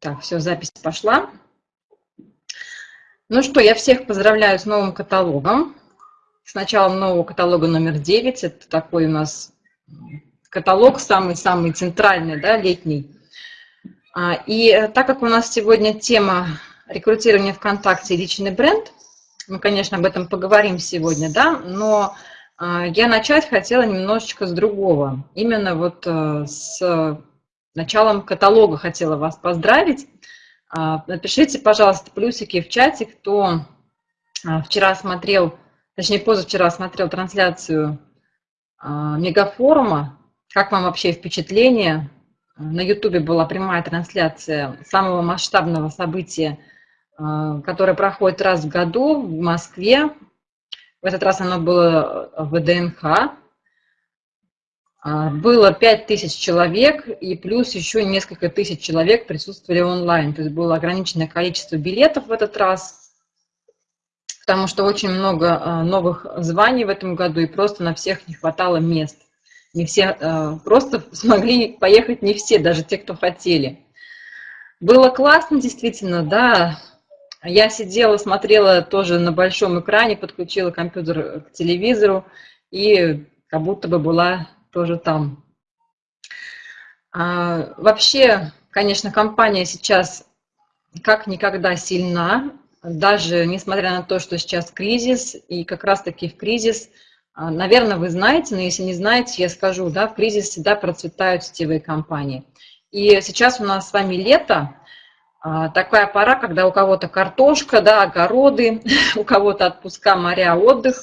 Так, все, запись пошла. Ну что, я всех поздравляю с новым каталогом. С началом нового каталога номер 9. Это такой у нас каталог, самый-самый центральный, да, летний. А, и так как у нас сегодня тема рекрутирования ВКонтакте и личный бренд, мы, конечно, об этом поговорим сегодня, да, но а, я начать хотела немножечко с другого. Именно вот э, с началом каталога хотела вас поздравить. А, напишите, пожалуйста, плюсики в чате, кто а, вчера смотрел, точнее, позавчера смотрел трансляцию а, мегафорума. Как вам вообще впечатление? На Ютубе была прямая трансляция самого масштабного события, которое проходит раз в году в Москве. В этот раз оно было в ДНХ, было 5000 человек, и плюс еще несколько тысяч человек присутствовали онлайн. То есть было ограниченное количество билетов в этот раз, потому что очень много а, новых званий в этом году, и просто на всех не хватало мест. Не все, а, просто смогли поехать не все, даже те, кто хотели. Было классно, действительно, да. Я сидела, смотрела тоже на большом экране, подключила компьютер к телевизору, и как будто бы была тоже там. А, вообще, конечно, компания сейчас как никогда сильна, даже несмотря на то, что сейчас кризис, и как раз-таки в кризис, а, наверное, вы знаете, но если не знаете, я скажу, да, в кризис всегда процветают сетевые компании. И сейчас у нас с вами лето, а, такая пора, когда у кого-то картошка, да, огороды, у кого-то отпуска, моря, отдых,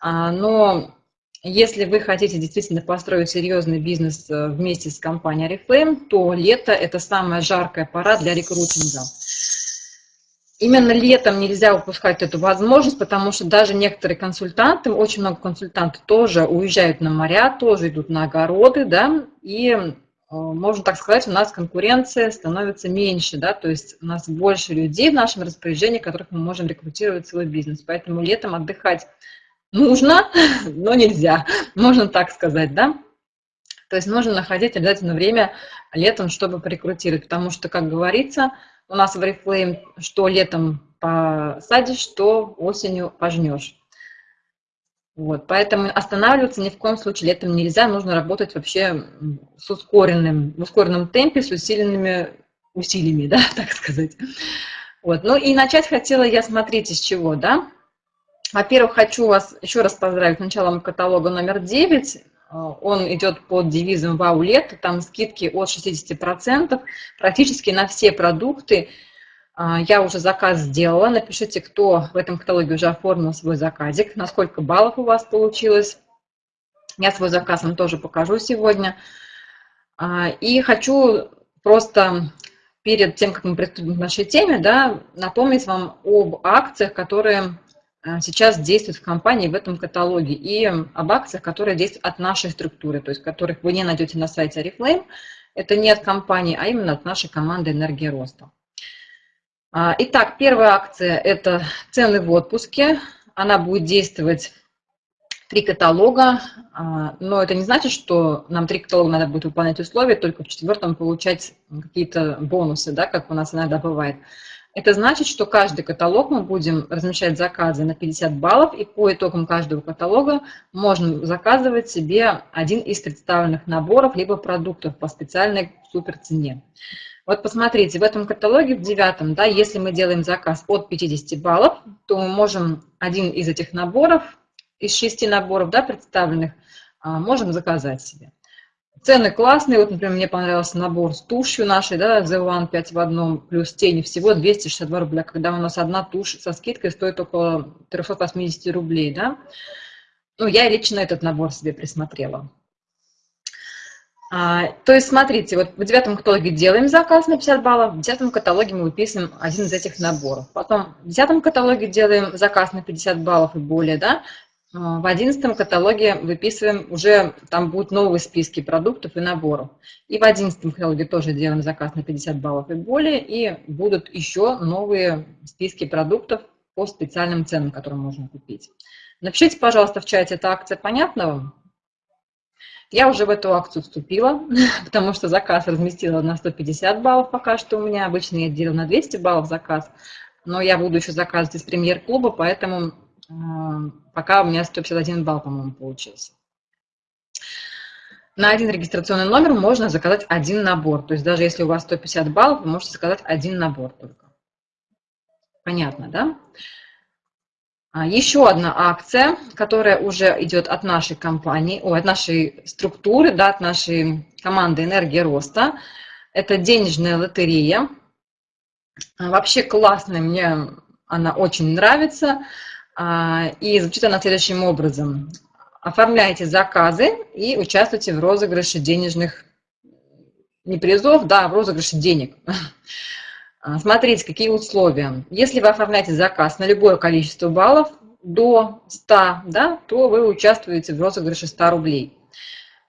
а, но если вы хотите действительно построить серьезный бизнес э, вместе с компанией Oriflame, то лето – это самая жаркая пора для рекрутинга. Именно летом нельзя упускать эту возможность, потому что даже некоторые консультанты, очень много консультантов тоже уезжают на моря, тоже идут на огороды, да, и, э, можно так сказать, у нас конкуренция становится меньше, да, то есть у нас больше людей в нашем распоряжении, которых мы можем рекрутировать в свой бизнес. Поэтому летом отдыхать нужно, но нельзя, можно так сказать, да? То есть нужно находить обязательно время летом, чтобы порекрутировать, потому что, как говорится, у нас в Oriflame что летом посадишь, что осенью пожнешь. Вот, поэтому останавливаться ни в коем случае летом нельзя, нужно работать вообще с ускоренным, в ускоренном темпе, с усиленными усилиями, да, так сказать. Вот, ну и начать хотела я, смотрите, с чего, да, во-первых, хочу вас еще раз поздравить с началом каталога номер 9. Он идет под девизом «Вау, лето». Там скидки от 60%, практически на все продукты. А, я уже заказ сделала. Напишите, кто в этом каталоге уже оформил свой заказик, насколько баллов у вас получилось. Я свой заказ вам тоже покажу сегодня. А, и хочу просто перед тем, как мы приступим к нашей теме, да, напомнить вам об акциях, которые Э, сейчас действует в компании в этом каталоге, и об акциях, которые действуют от нашей структуры, то есть которых вы не найдете на сайте Oriflame. Это не от компании, а именно от нашей команды «Энергия роста». А, итак, первая акция – это цены в отпуске. Она будет действовать три каталога, а, но это не значит, что нам три каталога надо будет выполнять условия, только в четвертом получать какие-то бонусы, да, как у нас иногда бывает. Это значит, что каждый каталог мы будем размещать заказы на 50 баллов, и по итогам каждого каталога можно заказывать себе один из представленных наборов либо продуктов по специальной супер цене. Вот посмотрите, в этом каталоге, в девятом, да, если мы делаем заказ от 50 баллов, то мы можем один из этих наборов, из шести наборов да, представленных, а, можем заказать себе. Цены классные. Вот, например, мне понравился набор с тушью нашей, да, The One 5 в одном, плюс тени, всего 262 рубля, когда у нас одна тушь со скидкой стоит около 380 рублей, да. Ну, я лично этот набор себе присмотрела. А, то есть, смотрите, вот в девятом каталоге делаем заказ на 50 баллов, в десятом каталоге мы выписываем один из этих наборов. Потом в десятом каталоге делаем заказ на 50 баллов и более, да, в одиннадцатом каталоге выписываем, уже там будут новые списки продуктов и наборов. И в одиннадцатом каталоге тоже делаем заказ на 50 баллов и более, и будут еще новые списки продуктов по специальным ценам, которые можно купить. Напишите, пожалуйста, в чате, эта акция понятна вам? Я уже в эту акцию вступила, потому что заказ разместила на 150 баллов пока что у меня. Обычно я делаю на 200 баллов заказ, но я буду еще заказывать из премьер-клуба, поэтому пока у меня 151 балл, по-моему, получился. На один регистрационный номер можно заказать один набор. То есть даже если у вас 150 баллов, вы можете заказать один набор только. Понятно, да? А, еще одна акция, которая уже идет от нашей компании, о, от нашей структуры, да, от нашей команды «Энергия роста». Это денежная лотерея. А, вообще классная, мне она очень нравится. А, и звучит она следующим образом. Оформляйте заказы и участвуйте в розыгрыше денежных, не призов, да, в розыгрыше денег. А, смотрите, какие условия. Если вы оформляете заказ на любое количество баллов до 100, да, то вы участвуете в розыгрыше 100 рублей.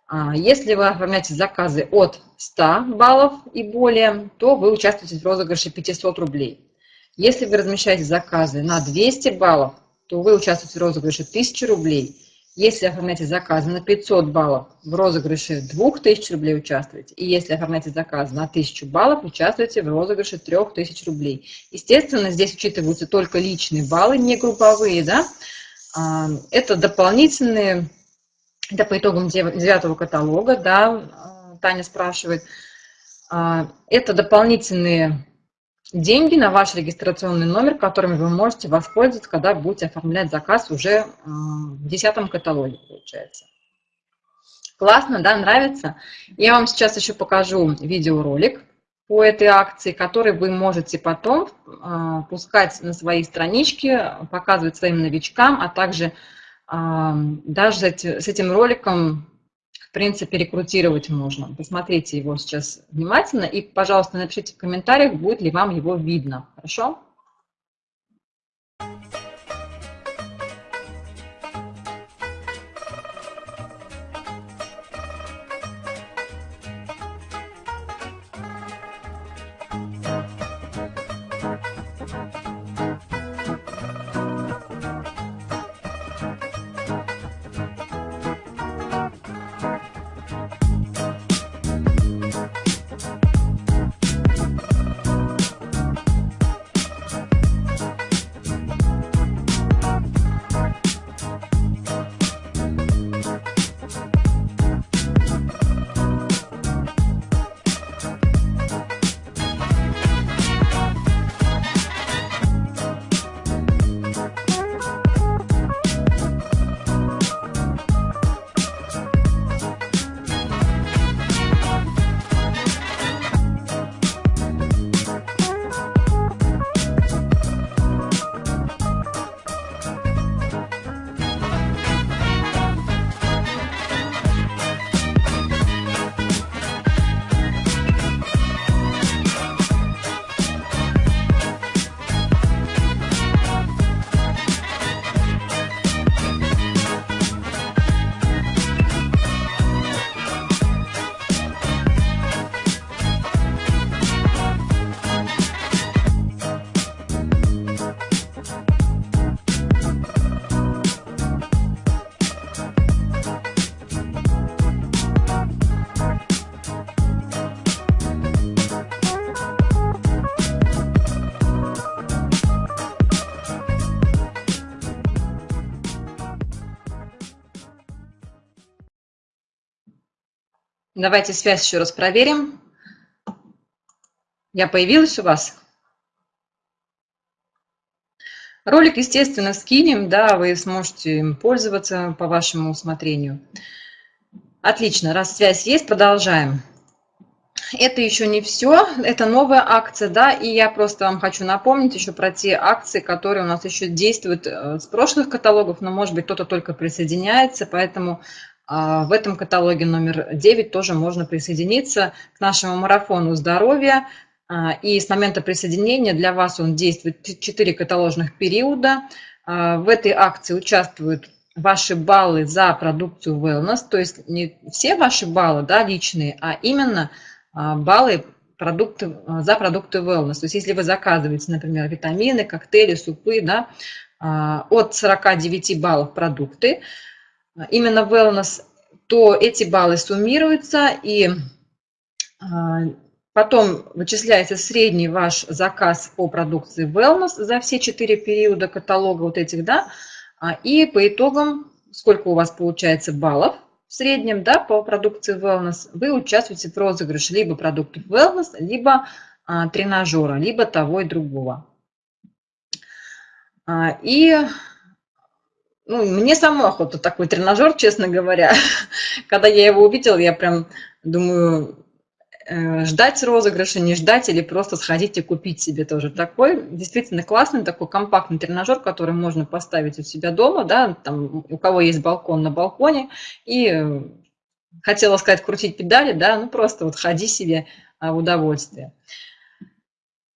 А, если вы оформляете заказы от 100 баллов и более, то вы участвуете в розыгрыше 500 рублей. Если вы размещаете заказы на 200 баллов, то вы участвуете в розыгрыше 1000 рублей. Если оформляете заказы на 500 баллов, в розыгрыше 2000 рублей участвуете. И если оформляете заказ на 1000 баллов, участвуете в розыгрыше 3000 рублей. Естественно, здесь учитываются только личные баллы, не групповые. Да? А, это дополнительные, это по итогам девятого каталога, да, Таня спрашивает. А, это дополнительные деньги на ваш регистрационный номер, которыми вы можете воспользоваться, когда будете оформлять заказ уже в десятом каталоге, получается. Классно, да, нравится? Я вам сейчас еще покажу видеоролик по этой акции, который вы можете потом а, пускать на свои странички, показывать своим новичкам, а также а, даже с этим роликом в принципе, рекрутировать можно. Посмотрите его сейчас внимательно и, пожалуйста, напишите в комментариях, будет ли вам его видно. Хорошо? Давайте связь еще раз проверим. Я появилась у вас? Ролик, естественно, скинем, да, вы сможете им пользоваться по вашему усмотрению. Отлично, раз связь есть, продолжаем. Это еще не все, это новая акция, да, и я просто вам хочу напомнить еще про те акции, которые у нас еще действуют э, с прошлых каталогов, но, может быть, кто-то только присоединяется, поэтому в этом каталоге номер 9 тоже можно присоединиться к нашему марафону здоровья. А, и с момента присоединения для вас он действует 4 каталожных периода. А, в этой акции участвуют ваши баллы за продукцию wellness, то есть не все ваши баллы да, личные, а именно баллы продукты, за продукты wellness. То есть если вы заказываете, например, витамины, коктейли, супы, да, от 49 баллов продукты, Именно wellness то эти баллы суммируются, и потом вычисляется средний ваш заказ по продукции Wellness за все четыре периода каталога вот этих, да, и по итогам, сколько у вас получается баллов в среднем, да, по продукции Wellness, вы участвуете в розыгрыше либо продуктов Wellness, либо тренажера, либо того и другого. И ну, мне саму охота такой тренажер, честно говоря. Когда я его увидела, я прям думаю, э, ждать розыгрыша, не ждать, или просто сходить и купить себе тоже такой. Действительно классный, такой компактный тренажер, который можно поставить у себя дома, да, там, у кого есть балкон на балконе, и э, хотела сказать крутить педали, да, ну просто вот ходи себе а, в удовольствие.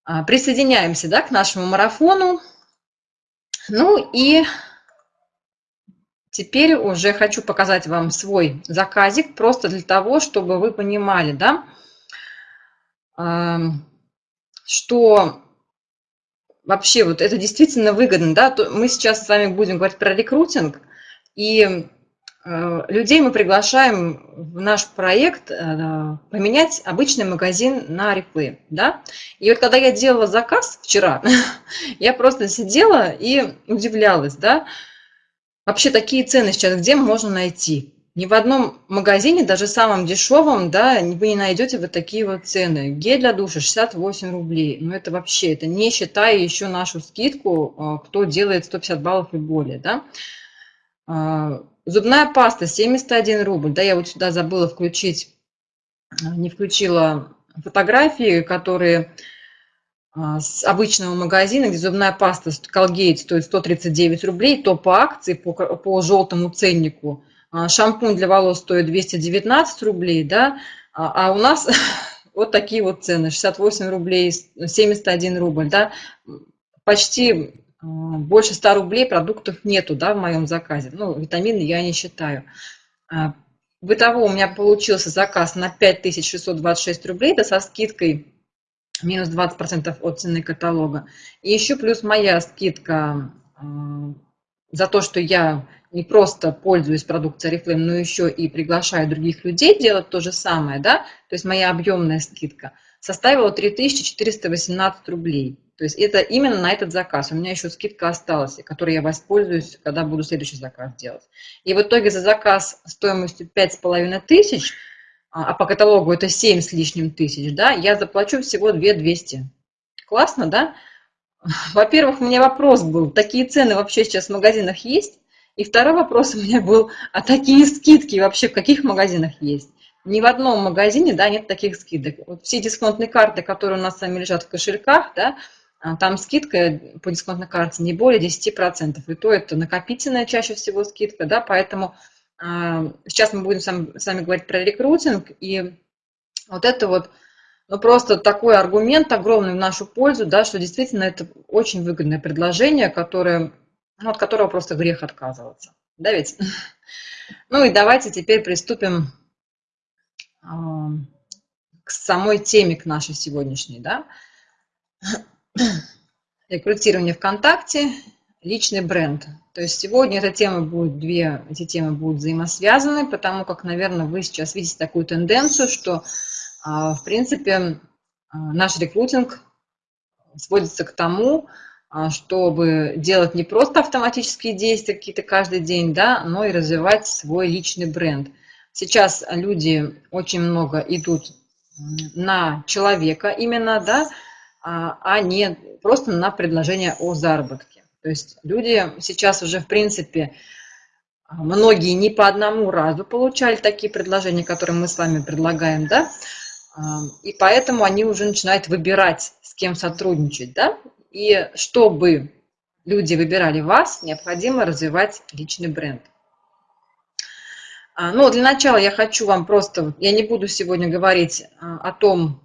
А, присоединяемся, да, к нашему марафону. Ну и Теперь уже хочу показать вам свой заказик, просто для того, чтобы вы понимали, да, что вообще вот это действительно выгодно. Да? Мы сейчас с вами будем говорить про рекрутинг, и э, людей мы приглашаем в наш проект э, поменять обычный магазин на реплы. Да? И вот когда я делала заказ вчера, я просто сидела и удивлялась, да, Вообще такие цены сейчас где можно найти? Ни в одном магазине, даже самом дешевом, да, вы не найдете вот такие вот цены. Гель для душа 68 рублей. Ну это вообще, это не считая еще нашу скидку, а, кто делает 150 баллов и более, да. А, зубная паста 71 рубль. Да, я вот сюда забыла включить, не включила фотографии, которые а, с обычного магазина, где зубная паста Colgate стоит 139 рублей, то по акции, по, по желтому ценнику, а, шампунь для волос стоит 219 рублей, да, а, а у нас вот такие вот цены, 68 рублей, 71 рубль, да, почти больше 100 рублей продуктов нету, да, в моем заказе, ну, витамины я не считаю. Бытово у меня получился заказ на 5626 рублей, это со скидкой минус 20% от цены каталога. И еще плюс моя скидка э, за то, что я не просто пользуюсь продукцией Oriflame, но еще и приглашаю других людей делать то же самое, да, то есть моя объемная скидка составила 3418 рублей. То есть это именно на этот заказ. У меня еще скидка осталась, которой я воспользуюсь, когда буду следующий заказ делать. И в итоге за заказ стоимостью 5500 тысяч а, а по каталогу это 7 с лишним тысяч, да, я заплачу всего 2 200. Классно, да? Во-первых, у меня вопрос был, такие цены вообще сейчас в магазинах есть? И второй вопрос у меня был, а такие скидки вообще в каких магазинах есть? Ни в одном магазине, да, нет таких скидок. Вот все дисконтные карты, которые у нас с вами лежат в кошельках, да, а, там скидка по дисконтной карте не более 10%. И то это накопительная чаще всего скидка, да, поэтому сейчас мы будем с вами говорить про рекрутинг, и вот это вот ну, просто такой аргумент огромный в нашу пользу, да, что действительно это очень выгодное предложение, которое, ну, от которого просто грех отказываться. Да ведь? Ну и давайте теперь приступим к самой теме, к нашей сегодняшней, да. Рекрутирование ВКонтакте личный бренд. То есть сегодня эта тема будет, две эти темы будут взаимосвязаны, потому как, наверное, вы сейчас видите такую тенденцию, что, а, в принципе, а, наш рекрутинг сводится к тому, а, чтобы делать не просто автоматические действия какие-то каждый день, да, но и развивать свой личный бренд. Сейчас люди очень много идут на человека именно, да, а не просто на предложение о заработке. То есть люди сейчас уже, в принципе, многие не по одному разу получали такие предложения, которые мы с вами предлагаем, да, и поэтому они уже начинают выбирать, с кем сотрудничать, да, и чтобы люди выбирали вас, необходимо развивать личный бренд. Ну, для начала я хочу вам просто, я не буду сегодня говорить о том,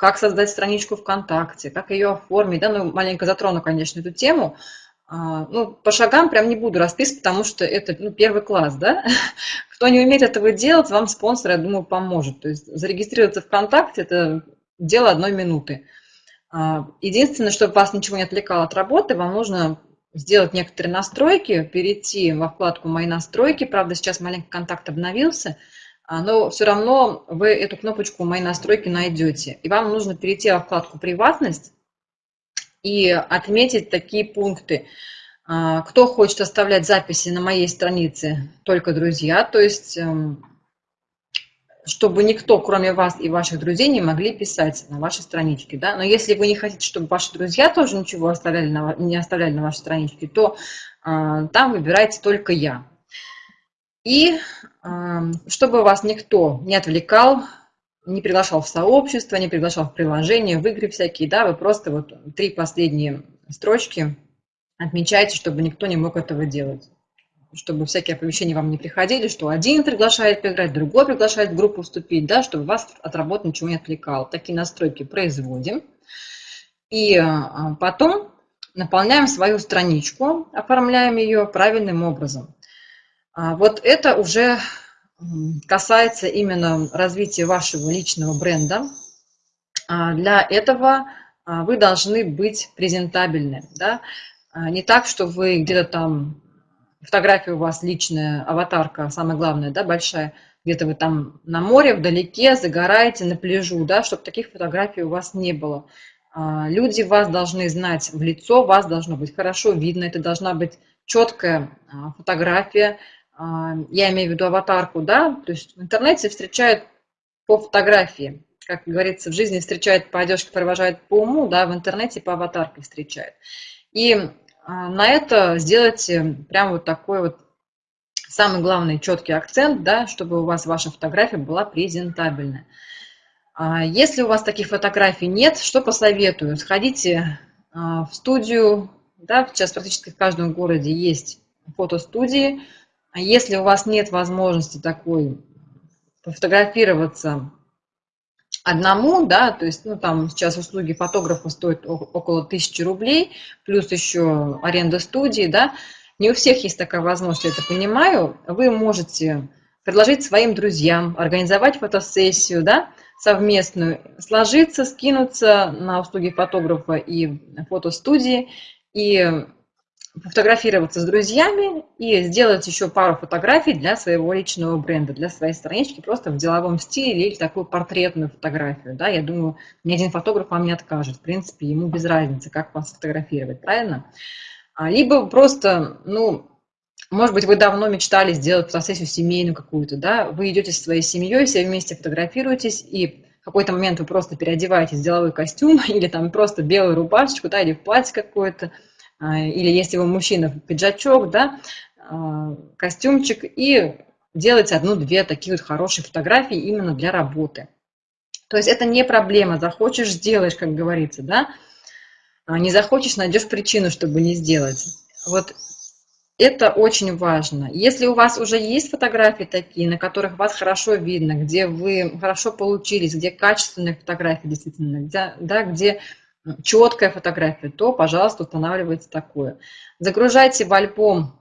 как создать страничку ВКонтакте, как ее оформить, да, ну, маленько затрону, конечно, эту тему, а, ну, по шагам прям не буду расписывать, потому что это ну, первый класс, да. Кто не умеет этого делать, вам спонсор, я думаю, поможет. То есть зарегистрироваться ВКонтакте – это дело одной минуты. А, единственное, чтобы вас ничего не отвлекало от работы, вам нужно сделать некоторые настройки, перейти во вкладку «Мои настройки». Правда, сейчас маленький контакт обновился, но все равно вы эту кнопочку «Мои настройки» найдете. И вам нужно перейти во вкладку «Приватность» и отметить такие пункты. А, кто хочет оставлять записи на моей странице, только друзья, то есть эм, чтобы никто, кроме вас и ваших друзей, не могли писать на вашей страничке. Да? Но если вы не хотите, чтобы ваши друзья тоже ничего оставляли на, не оставляли на вашей страничке, то э, там выбирайте только я. И чтобы вас никто не отвлекал, не приглашал в сообщество, не приглашал в приложение, в игры всякие, да, вы просто вот три последние строчки отмечайте, чтобы никто не мог этого делать чтобы всякие оповещения вам не приходили, что один приглашает поиграть, другой приглашает в группу вступить, да, чтобы вас от работы ничего не отвлекало. Такие настройки производим. И а, потом наполняем свою страничку, оформляем ее правильным образом. А, вот это уже касается именно развития вашего личного бренда. А, для этого вы должны быть презентабельны. Да? Не так, что вы где-то там фотография у вас личная, аватарка, самое главное, да, большая, где-то вы там на море, вдалеке, загораете, на пляжу, да, чтобы таких фотографий у вас не было. А, люди вас должны знать в лицо, вас должно быть хорошо видно, это должна быть четкая а, фотография, а, я имею в виду аватарку, да, то есть в интернете встречают по фотографии, как говорится, в жизни встречают по одежке, провожают по уму, да, в интернете по аватарке встречают. И а, на это сделайте прям вот такой вот самый главный четкий акцент, да, чтобы у вас ваша фотография была презентабельная. А, если у вас таких фотографий нет, что посоветую? Сходите а, в студию, да, сейчас практически в каждом городе есть фотостудии. Если у вас нет возможности такой пофотографироваться одному, да, то есть, ну, там сейчас услуги фотографа стоят около тысячи рублей, плюс еще аренда студии, да, не у всех есть такая возможность, я это понимаю, вы можете предложить своим друзьям, организовать фотосессию, да, совместную, сложиться, скинуться на услуги фотографа и фотостудии, и фотографироваться с друзьями и сделать еще пару фотографий для своего личного бренда, для своей странички, просто в деловом стиле или такую портретную фотографию. Да? Я думаю, ни один фотограф вам не откажет. В принципе, ему без разницы, как вас фотографировать, правильно? А, либо просто, ну, может быть, вы давно мечтали сделать фотосессию семейную какую-то, да, вы идете со своей семьей, все вместе фотографируетесь, и в какой-то момент вы просто переодеваетесь в деловой костюм или там просто белую рубашечку, да, или в платье какое-то, или если вы мужчина, пиджачок, да, а, костюмчик, и делать одну-две такие вот хорошие фотографии именно для работы. То есть это не проблема, захочешь – сделаешь, как говорится, да, а не захочешь – найдешь причину, чтобы не сделать. Вот это очень важно. Если у вас уже есть фотографии такие, на которых вас хорошо видно, где вы хорошо получились, где качественные фотографии действительно, где, да, где четкая фотография, то, пожалуйста, устанавливайте такое. Загружайте в альбом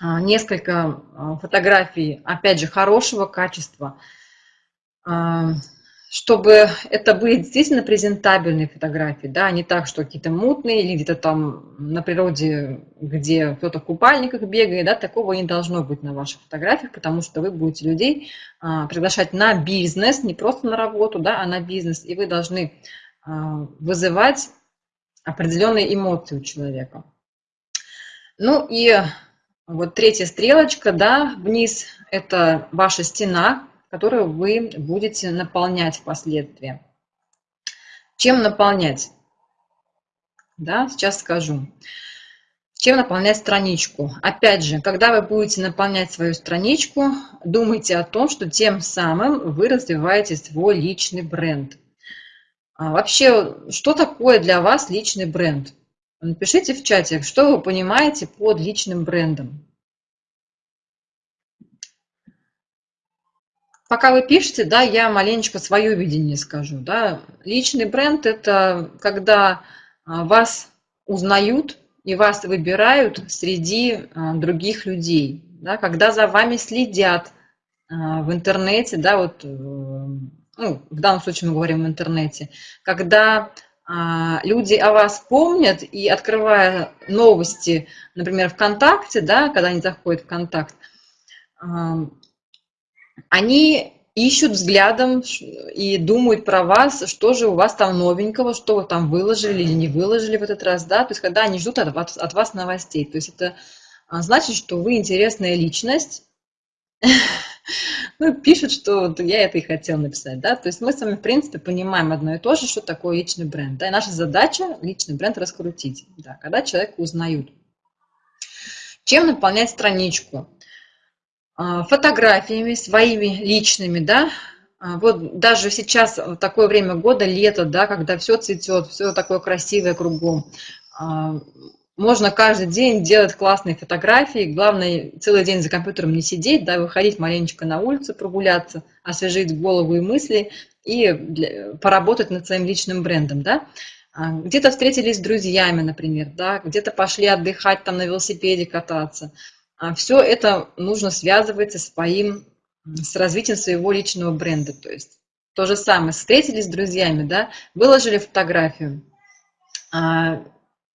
а, несколько а, фотографий, опять же, хорошего качества, а, чтобы это были действительно презентабельные фотографии, да, не так, что какие-то мутные или где-то там на природе, где кто-то в купальниках бегает, да, такого не должно быть на ваших фотографиях, потому что вы будете людей приглашать на бизнес, не просто на работу, да, а на бизнес, и вы должны вызывать определенные эмоции у человека. Ну и вот третья стрелочка, да, вниз, это ваша стена, которую вы будете наполнять впоследствии. Чем наполнять? Да, сейчас скажу. Чем наполнять страничку? Опять же, когда вы будете наполнять свою страничку, думайте о том, что тем самым вы развиваете свой личный бренд – а вообще, что такое для вас личный бренд? Напишите в чате, что вы понимаете под личным брендом. Пока вы пишете, да, я маленечко свое видение скажу. Да. Личный бренд – это когда а, вас узнают и вас выбирают среди а, других людей. Да, когда за вами следят в интернете, да, вот ну, в данном случае мы говорим в интернете, когда а, люди о вас помнят, и открывая новости, например, ВКонтакте, да, когда они заходят в Контакт, они ищут взглядом и думают про вас, что же у вас там новенького, что вы там выложили или не выложили в этот раз, да, то есть когда они ждут от вас, от вас новостей, то есть это а, значит, что вы интересная личность, ну, пишут, что я это и хотел написать, да, то есть мы с вами, в принципе, понимаем одно и то же, что такое личный бренд, да, и наша задача личный бренд раскрутить, да, когда человека узнают. Чем наполнять страничку? А, фотографиями своими личными, да, а, вот даже сейчас такое время года, лето, да, когда все цветет, все такое красивое кругом, а, можно каждый день делать классные фотографии, главное целый день за компьютером не сидеть, да, выходить маленечко на улицу, прогуляться, освежить голову и мысли и для, поработать над своим личным брендом, да. Где-то встретились с друзьями, например, да, где-то пошли отдыхать, там на велосипеде кататься – а все это нужно связывать со своим, с развитием своего личного бренда. То есть то же самое, встретились с друзьями, да, выложили фотографию, а,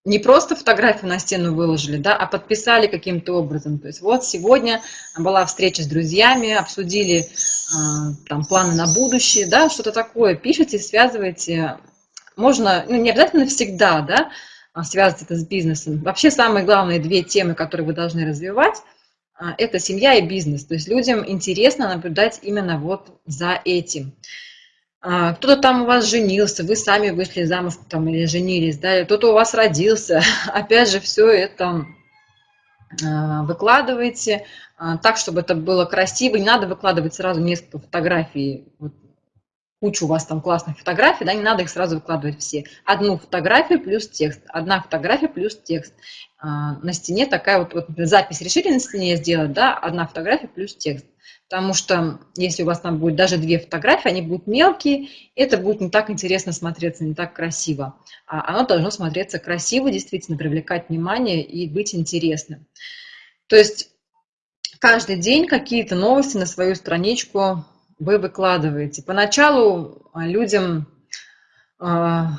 не просто фотографию на стену выложили, да, а подписали каким-то образом. То есть вот сегодня была встреча с друзьями, обсудили а, там планы на будущее, да, что-то такое, пишите, связывайте. Можно, ну, не обязательно всегда, да, а, связывать это с бизнесом. Вообще самые главные две темы, которые вы должны развивать, а, это семья и бизнес. То есть людям интересно наблюдать именно вот за этим. А, кто-то там у вас женился, вы сами вышли замуж там, или женились, да, кто-то у вас родился. Опять же, все это выкладываете так, чтобы это было красиво. Не надо выкладывать сразу несколько фотографий вот, кучу у вас там классных фотографий, да, не надо их сразу выкладывать все. Одну фотографию плюс текст, одна фотография плюс текст. А, на стене такая вот, вот запись решили на стене сделать, да, одна фотография плюс текст. Потому что если у вас там будет даже две фотографии, они будут мелкие, это будет не так интересно смотреться, не так красиво. А оно должно смотреться красиво, действительно привлекать внимание и быть интересным. То есть каждый день какие-то новости на свою страничку вы выкладываете. Поначалу а, людям а,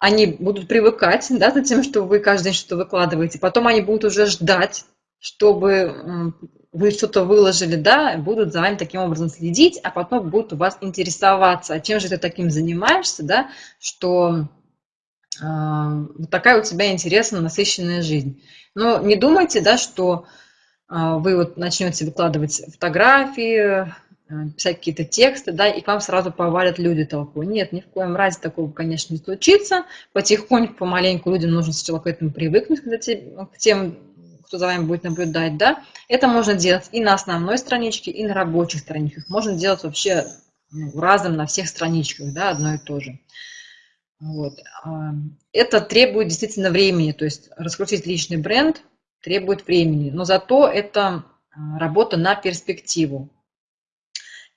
они будут привыкать да, за тем, что вы каждый день что-то выкладываете. Потом они будут уже ждать, чтобы вы что-то выложили, да, будут за вами таким образом следить, а потом будут у вас интересоваться, а чем же ты таким занимаешься, да, что э, такая у тебя интересная, насыщенная жизнь. Но не думайте, да, что э, вы вот начнете выкладывать фотографии, Э, писать какие-то тексты, да, и к вам сразу повалят люди толпой. Нет, ни в коем разе такого, конечно, не случится. Потихоньку, помаленьку людям нужно сначала к этому привыкнуть, к тем, кто за вами будет наблюдать, да. Это можно делать и на основной страничке, и на рабочих страничках. Можно делать вообще ну, разом на всех страничках, да, одно и то же. Вот. А, это требует действительно времени, то есть раскрутить личный бренд требует времени, но зато это а, работа на перспективу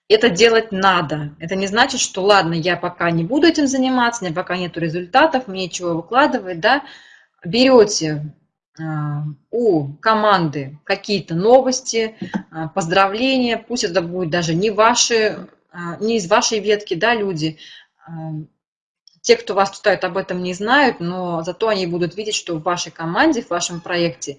это делать надо. Это не значит, что ладно, я пока не буду этим заниматься, у меня пока нет результатов, мне чего выкладывать, да. Берете у команды какие-то новости, а, поздравления, пусть это будет даже не ваши, а, не из вашей ветки, да, люди. Те, кто вас читают, об этом не знают, но зато они будут видеть, что в вашей команде, в вашем проекте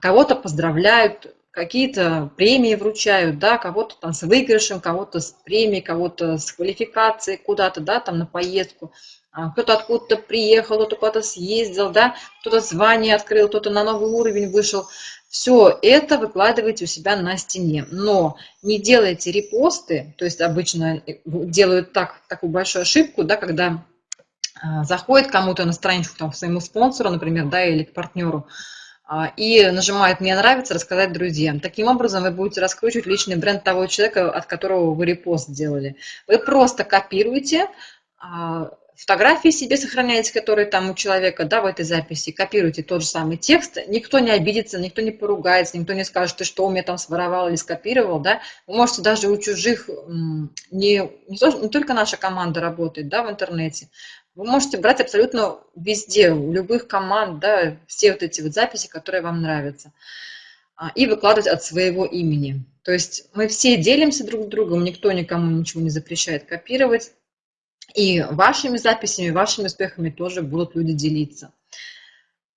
кого-то поздравляют, какие-то премии вручают, да, кого-то там с выигрышем, кого-то с премией, кого-то с квалификацией куда-то, да, там на поездку, а, кто-то откуда-то приехал, кто-то куда-то съездил, да, кто-то звание открыл, кто-то на новый уровень вышел. Все это выкладывайте у себя на стене, но не делайте репосты, то есть обычно делают так, такую большую ошибку, да, когда а, заходит кому-то на страничку, там, к своему спонсору, например, да, или к партнеру, а, и нажимает «Мне нравится» рассказать друзьям. Таким образом вы будете раскручивать личный бренд того человека, от которого вы репост сделали. Вы просто копируете а, фотографии себе сохраняете, которые там у человека, да, в этой записи, копируйте тот же самый текст, никто не обидится, никто не поругается, никто не скажет, ты что у меня там своровал или скопировал, да, вы можете даже у чужих, не, не, то, не только наша команда работает, да, в интернете, вы можете брать абсолютно везде, у любых команд, да, все вот эти вот записи, которые вам нравятся, а, и выкладывать от своего имени. То есть мы все делимся друг с другом, никто никому ничего не запрещает копировать, И вашими записями, вашими успехами тоже будут люди делиться.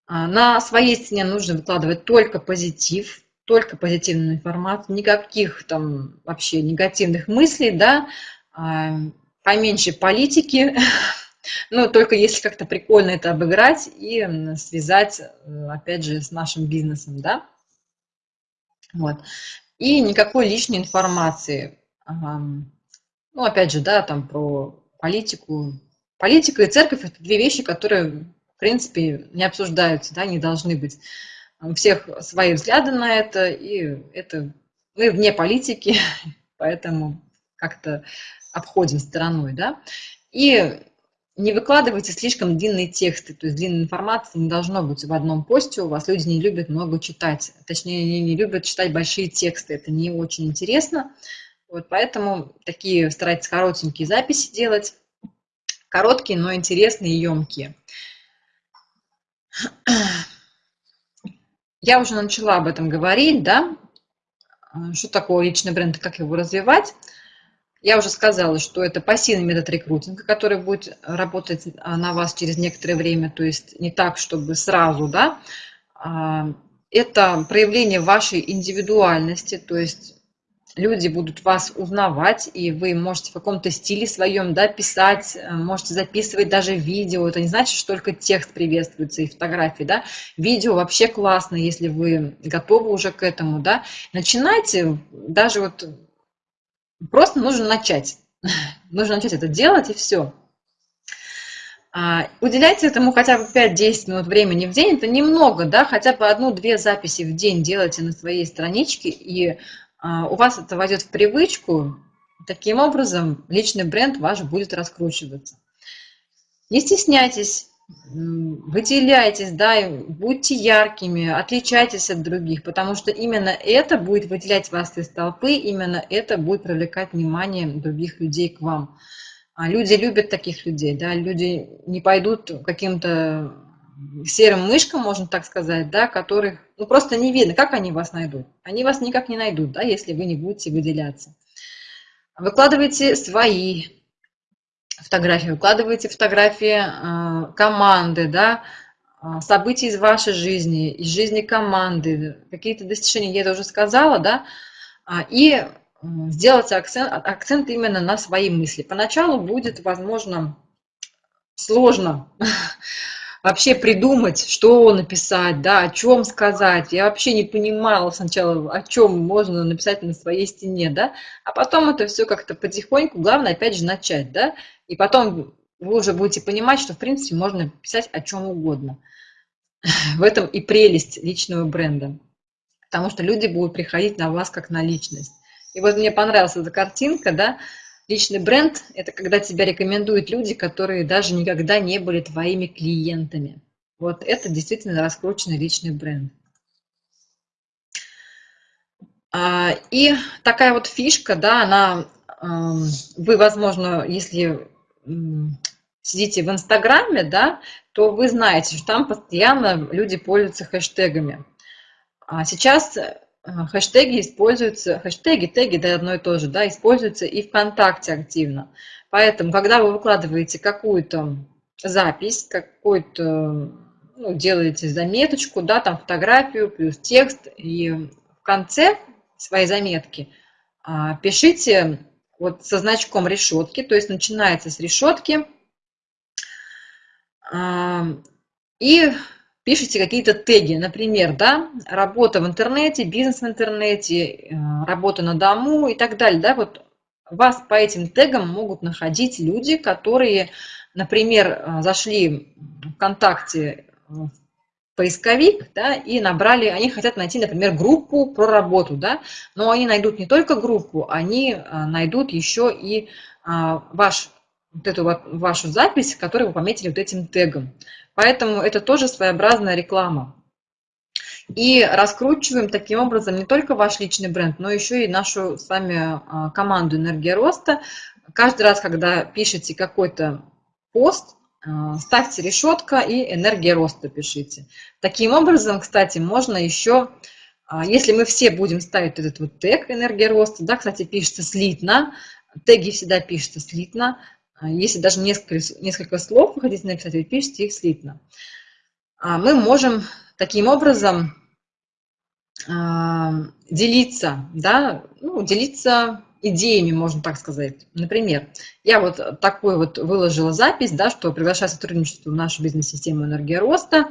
А, на своей стене нужно выкладывать только позитив, только позитивную информацию, никаких там вообще негативных мыслей, да, а, поменьше политики, ну, только если как-то прикольно это обыграть и связать, э, опять же, с нашим бизнесом, да. Вот. И никакой лишней информации. Ну, опять же, да, там про политику. Политика и церковь – это две вещи, которые, в принципе, не обсуждаются, да, не должны быть. У всех свои взгляды на это, и это мы вне политики, поэтому как-то обходим стороной, да. И не выкладывайте слишком длинные тексты, то есть длинной информации не должно быть в одном посте, у вас люди не любят много читать, точнее, они не любят читать большие тексты, это не очень интересно, вот поэтому такие старайтесь коротенькие записи делать, короткие, но интересные и емкие. Я уже начала об этом говорить, да, что такое личный бренд и как его развивать. Я уже сказала, что это пассивный метод рекрутинга, который будет работать а, на вас через некоторое время, то есть не так, чтобы сразу, да. А, это проявление вашей индивидуальности, то есть люди будут вас узнавать, и вы можете в каком-то стиле своем да, писать, э, можете записывать даже видео. Это не значит, что только текст приветствуется и фотографии. Да? Видео вообще классно, если вы готовы уже к этому. Да? Начинайте, даже вот Просто нужно начать. Нужно начать это делать, и все. А, уделяйте этому хотя бы 5-10 минут времени в день. Это немного, да, хотя бы одну-две записи в день делайте на своей страничке, и у вас это войдет в привычку. Таким образом, личный бренд ваш будет раскручиваться. Не стесняйтесь выделяйтесь, да, будьте яркими, отличайтесь от других, потому что именно это будет выделять вас из толпы, именно это будет привлекать внимание других людей к вам. А люди любят таких людей, да, люди не пойдут каким-то серым мышкам, можно так сказать, да, которых, ну, просто не видно, как они вас найдут. Они вас никак не найдут, да, если вы не будете выделяться. Выкладывайте свои фотографии, выкладываете фотографии э, команды, да, э, событий из вашей жизни, из жизни команды, какие-то достижения, я это уже сказала, да, а, и сделать акцент, акцент именно на свои мысли. Поначалу будет, возможно, сложно вообще придумать, что написать, да, о чем сказать. Я вообще не понимала сначала, о чем можно написать на своей стене, да, а потом это все как-то потихоньку, главное, опять же, начать, да, и потом вы уже будете понимать, что, в принципе, можно писать о чем угодно. В этом и прелесть личного бренда. Потому что люди будут приходить на вас как на личность. И вот мне понравилась эта картинка, да, личный бренд – это когда тебя рекомендуют люди, которые даже никогда не были твоими клиентами. Вот это действительно раскрученный личный бренд. А, и такая вот фишка, да, она, вы, возможно, если сидите в Инстаграме, да, то вы знаете, что там постоянно люди пользуются хэштегами. А сейчас хэштеги используются, хэштеги, теги, да, одно и то же, да, используются и ВКонтакте активно. Поэтому, когда вы выкладываете какую-то запись, какую-то, ну, делаете заметочку, да, там фотографию плюс текст, и в конце своей заметки а, пишите вот со значком решетки, то есть начинается с решетки, и пишите какие-то теги, например, да, работа в интернете, бизнес в интернете, э, работа на дому и так далее, да, вот вас по этим тегам могут находить люди, которые, например, э, зашли в ВКонтакте в поисковик, да, и набрали, они хотят найти, например, группу про работу, да, но они найдут не только группу, они а, найдут еще и ваш, вот эту вот вашу запись, которую вы пометили вот этим тегом. Поэтому это тоже своеобразная реклама. И раскручиваем таким образом не только ваш личный бренд, но еще и нашу с вами а, команду «Энергия роста». Каждый раз, когда пишете какой-то пост, а, ставьте решетка и энергия роста пишите. Таким образом, кстати, можно еще, а, если мы все будем ставить этот вот тег энергия роста, да, кстати, пишется слитно, теги всегда пишутся слитно, если даже несколько, несколько слов вы хотите написать, вы пишете их слитно. Мы можем таким образом делиться, да, ну, делиться идеями, можно так сказать. Например, я вот такой вот выложила запись, да, что приглашаю сотрудничество в нашу бизнес-систему «Энергия роста»,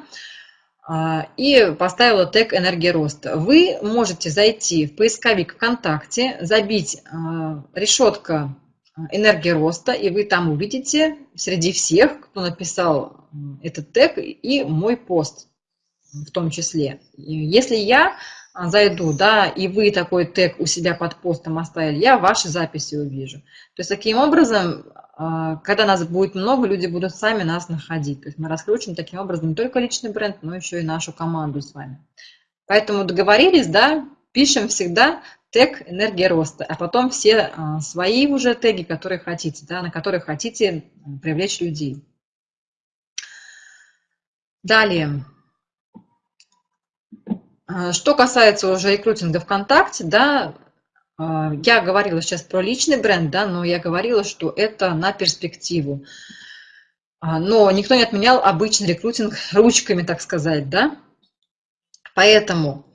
а, и поставила тег «Энергия роста». Вы можете зайти в поисковик ВКонтакте, забить а, решетка «Энергия роста», и вы там увидите среди всех, кто написал этот тег, и мой пост в том числе. Если я зайду, да, и вы такой тег у себя под постом оставили, я ваши записи увижу. То есть таким образом а, когда нас будет много, люди будут сами нас находить. То есть мы раскручиваем таким образом не только личный бренд, но еще и нашу команду с вами. Поэтому договорились, да, пишем всегда тег «Энергия роста», а потом все а, свои уже теги, которые хотите, да, на которые хотите привлечь людей. Далее. А, что касается уже рекрутинга ВКонтакте, да, а, я говорила сейчас про личный бренд, да, но я говорила, что это на перспективу. Но никто не отменял обычный рекрутинг ручками, так сказать, да. Поэтому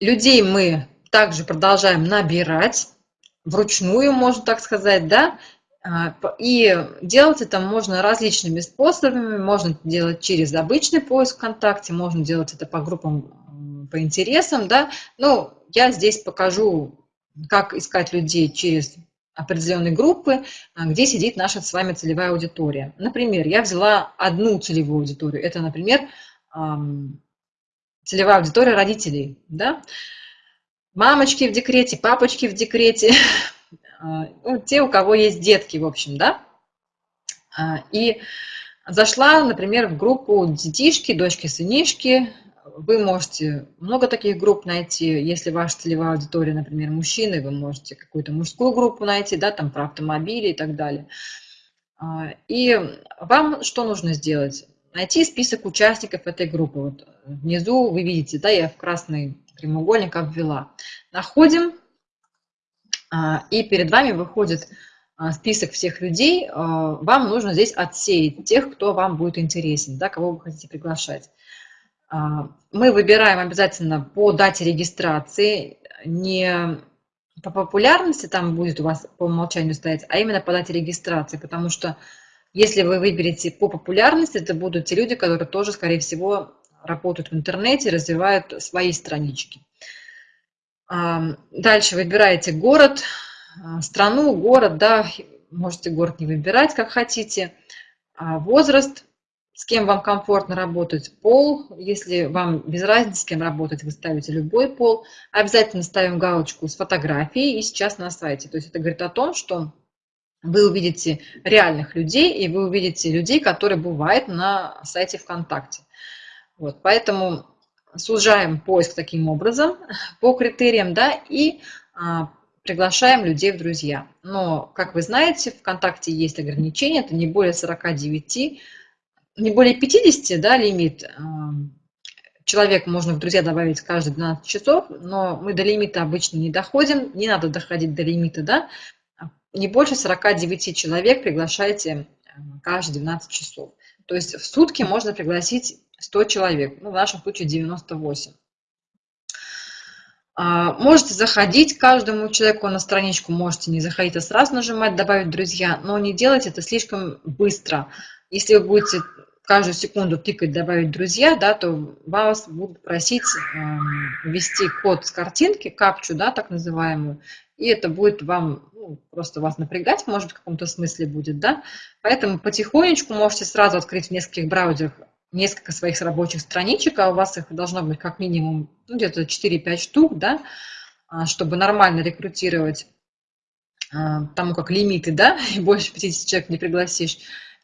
людей мы также продолжаем набирать вручную, можно так сказать, да, а, и делать это можно различными способами. Можно делать через обычный поиск ВКонтакте, можно делать это по группам, по интересам, да. Ну, я здесь покажу, как искать людей через определенные группы, а, где сидит наша с вами целевая аудитория. Например, я взяла одну целевую аудиторию. Это, например, целевая аудитория родителей. Да? Мамочки в декрете, папочки в декрете, а, ну, те, у кого есть детки, в общем, да. А, и зашла, например, в группу детишки, дочки, сынишки, вы можете много таких групп найти. Если ваша целевая аудитория, например, мужчины, вы можете какую-то мужскую группу найти, да, там про автомобили и так далее. А, и вам что нужно сделать? Найти список участников этой группы. Вот внизу вы видите, да, я в красный прямоугольник обвела. Находим, а, и перед вами выходит а, список всех людей. Вам нужно здесь отсеять тех, кто вам будет интересен, да, кого вы хотите приглашать. А, мы выбираем обязательно по дате регистрации, не по популярности там будет у вас по умолчанию стоять, а именно по дате регистрации, потому что если вы выберете по популярности, это будут те люди, которые тоже, скорее всего, работают в интернете, развивают свои странички. А, дальше выбираете город, а, страну, город, да, можете город не выбирать, как хотите, возраст, с кем вам комфортно работать, пол. Если вам без разницы, с кем работать, вы ставите любой пол. Обязательно ставим галочку с фотографией и сейчас на сайте. То есть это говорит о том, что вы увидите реальных людей, и вы увидите людей, которые бывают на сайте ВКонтакте. Вот, поэтому сужаем поиск таким образом по критериям, да, и а, приглашаем людей в друзья. Но, как вы знаете, ВКонтакте есть ограничения, это не более 49 не более 50, да, лимит, человек можно в друзья добавить каждые 12 часов, но мы до лимита обычно не доходим, не надо доходить до лимита, да, не больше 49 человек приглашайте каждые 12 часов. То есть в сутки можно пригласить 100 человек, ну, в нашем случае 98. А, можете заходить каждому человеку на страничку, можете не заходить, а сразу нажимать «Добавить друзья», но не делайте это слишком быстро. Если вы будете каждую секунду тыкать «добавить друзья», да, то вас будут просить э, ввести код с картинки, капчу, да, так называемую, и это будет вам, ну, просто вас напрягать, может, в каком-то смысле будет, да. Поэтому потихонечку можете сразу открыть в нескольких браузерах несколько своих рабочих страничек, а у вас их должно быть как минимум ну, где-то 4-5 штук, да, а, чтобы нормально рекрутировать, а, тому как лимиты, да, и больше 50 человек не пригласишь.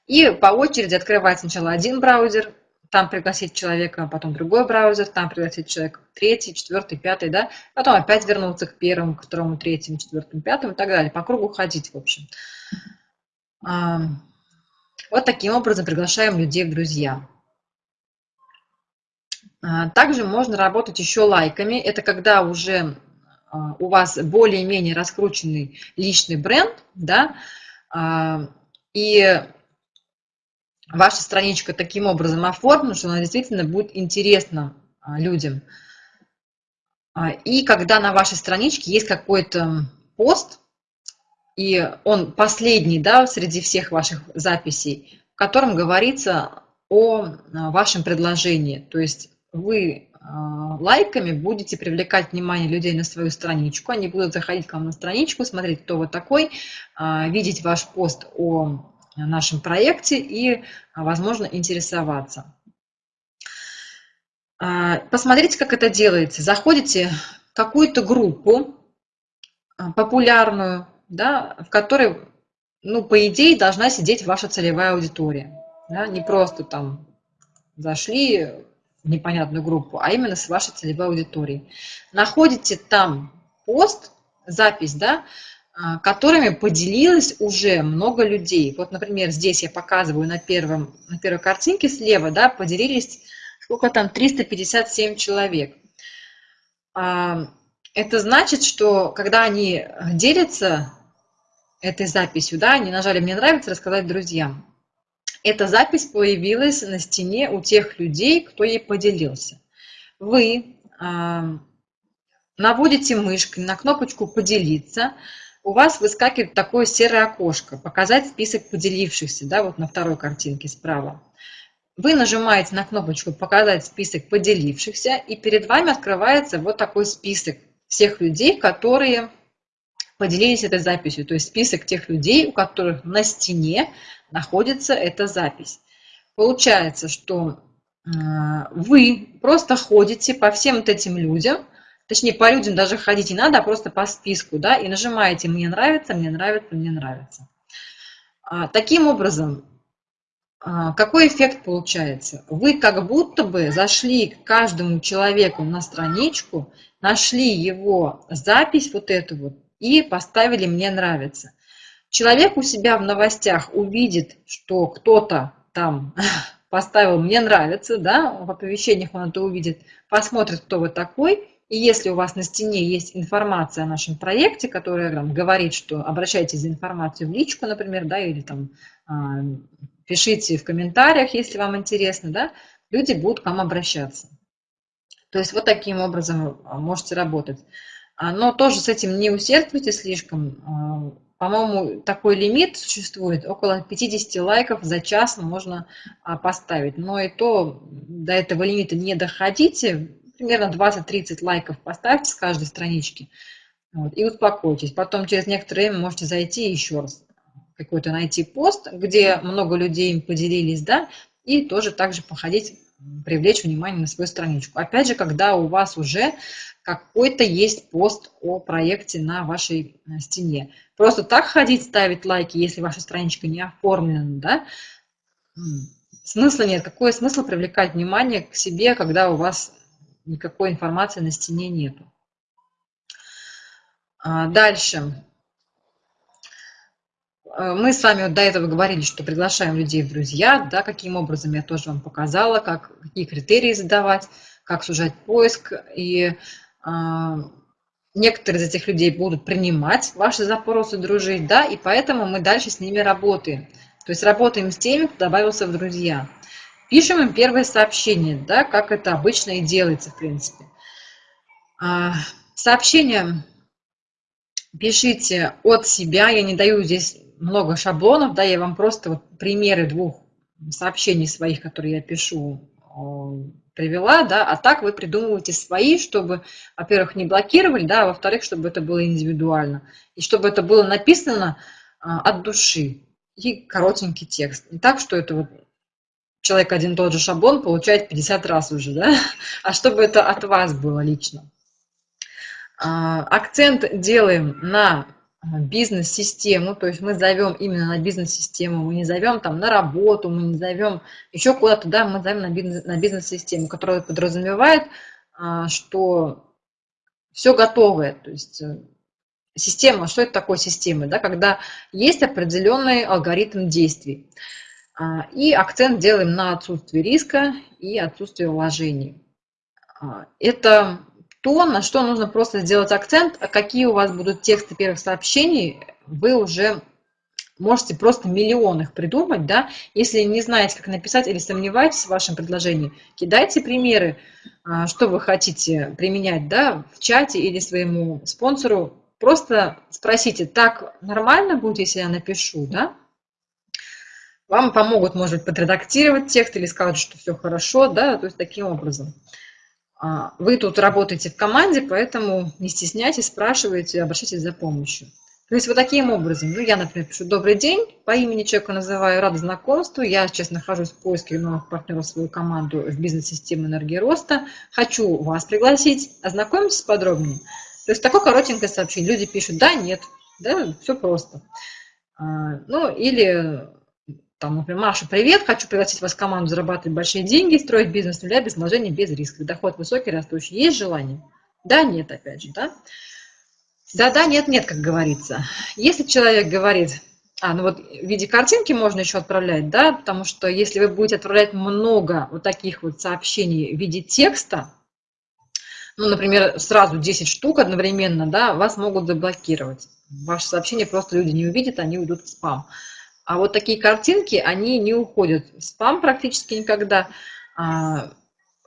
И по очереди открывать сначала один браузер, там пригласить человека, потом другой браузер, там пригласить человека, третий, четвертый, пятый, да, потом опять вернуться к первому, к второму, третьему, четвертому, пятому и так далее, по кругу ходить, в общем. Вот таким образом приглашаем людей в друзья. А, также можно работать еще лайками. Это когда уже а, у вас более-менее раскрученный личный бренд, да, И ваша страничка таким образом оформлена, что она действительно будет интересна людям. И когда на вашей страничке есть какой-то пост, и он последний да, среди всех ваших записей, в котором говорится о вашем предложении. То есть вы лайками будете привлекать внимание людей на свою страничку. Они будут заходить к вам на страничку, смотреть, кто вы такой, видеть ваш пост о нашем проекте и, возможно, интересоваться. Посмотрите, как это делается. Заходите в какую-то группу популярную, да, в которой, ну, по идее, должна сидеть ваша целевая аудитория. Да, не просто там зашли в непонятную группу, а именно с вашей целевой аудиторией. Находите там пост, запись, да, а, которыми поделилось уже много людей. Вот, например, здесь я показываю на, первом, на первой картинке слева, да, поделились, сколько там, 357 человек. А, это значит, что когда они делятся этой записью, да, они нажали «Мне нравится» рассказать друзьям. Эта запись появилась на стене у тех людей, кто ей поделился. Вы э, наводите мышкой на кнопочку «Поделиться», у вас выскакивает такое серое окошко «Показать список поделившихся», да, вот на второй картинке справа. Вы нажимаете на кнопочку «Показать список поделившихся», и перед вами открывается вот такой список всех людей, которые поделились этой записью, то есть список тех людей, у которых на стене находится эта запись. Получается, что э, вы просто ходите по всем вот этим людям, точнее по людям даже ходить не надо, а просто по списку, да, и нажимаете «Мне нравится», «Мне нравится», «Мне нравится». А, таким образом, а, какой эффект получается? Вы как будто бы зашли к каждому человеку на страничку, нашли его запись вот эту вот и поставили «Мне нравится». Человек у себя в новостях увидит, что кто-то там поставил «Мне нравится», да, в оповещениях он это увидит, посмотрит, кто вы такой, и если у вас на стене есть информация о нашем проекте, которая там, говорит, что обращайтесь за информацией в личку, например, да, или там а, пишите в комментариях, если вам интересно, да, люди будут к вам обращаться. То есть вот таким образом а, можете работать. А, но тоже с этим не усердствуйте слишком. По-моему, такой лимит существует, около 50 лайков за час можно поставить. Но и то до этого лимита не доходите, примерно 20-30 лайков поставьте с каждой странички вот, и успокойтесь. Потом через некоторое время можете зайти еще раз какой-то найти пост, где много людей им поделились, да, и тоже также походить, привлечь внимание на свою страничку. Опять же, когда у вас уже какой-то есть пост о проекте на вашей э, стене. Просто так ходить, ставить лайки, если ваша страничка не оформлена, да, смысла нет. Какой смысл привлекать внимание к себе, когда у вас никакой информации на стене нету? А, дальше. Э, мы с вами до этого говорили, что приглашаем людей в друзья, да, каким образом я тоже вам показала, как, какие критерии задавать, как сужать поиск. И а, некоторые из этих людей будут принимать ваши запросы, дружить, да, и поэтому мы дальше с ними работаем. То есть работаем с теми, кто добавился в друзья. Пишем им первое сообщение, да, как это обычно и делается, в принципе. А, сообщение пишите от себя, я не даю здесь много шаблонов, да, я вам просто вот примеры двух сообщений своих, которые я пишу, привела, да, а так вы придумываете свои, чтобы, во-первых, не блокировали, да, а во-вторых, чтобы это было индивидуально, и чтобы это было написано а, от души, и коротенький текст. Не так, что это вот человек один и тот же шаблон получает 50 раз уже, да, а чтобы это от вас было лично. А, акцент делаем на бизнес-систему, то есть мы зовем именно на бизнес-систему, мы не зовем там на работу, мы не зовем еще куда-то, да, мы зовем на, бизнес, на бизнес-систему, которая подразумевает, а, что все готовое, то есть э, система, что это такое система, да, когда есть определенный алгоритм действий. А, и акцент делаем на отсутствие риска и отсутствие вложений. А, это то, на что нужно просто сделать акцент, а какие у вас будут тексты первых сообщений, вы уже Можете просто миллион их придумать, да. Если не знаете, как написать или сомневаетесь в вашем предложении, кидайте примеры, а, что вы хотите применять, да, в чате или своему спонсору. Просто спросите, так нормально будет, если я напишу, да? Вам помогут, может быть, подредактировать текст или скажут, что все хорошо, да, то есть таким образом. А, вы тут работаете в команде, поэтому не стесняйтесь, спрашивайте, обращайтесь за помощью. То есть вот таким образом, ну я, например, пишу «Добрый день», по имени человека называю «Рада знакомству», я сейчас нахожусь в поиске новых партнеров в свою команду в бизнес-системе энергии роста, хочу вас пригласить, ознакомьтесь подробнее. То есть такое коротенькое сообщение, люди пишут «Да», «Нет», да, все просто. А, ну или там, например, Маша, привет, хочу пригласить вас в команду зарабатывать большие деньги, строить бизнес с нуля без вложений, без риска. Доход высокий, растущий. Есть желание? Да, нет, опять же, да? Да, да, нет, нет, как говорится. Если человек говорит, а, ну вот в виде картинки можно еще отправлять, да, потому что если вы будете отправлять много вот таких вот сообщений в виде текста, ну, например, сразу 10 штук одновременно, да, вас могут заблокировать. Ваше сообщение просто люди не увидят, они уйдут в спам. А вот такие картинки, они не уходят в спам практически никогда. А,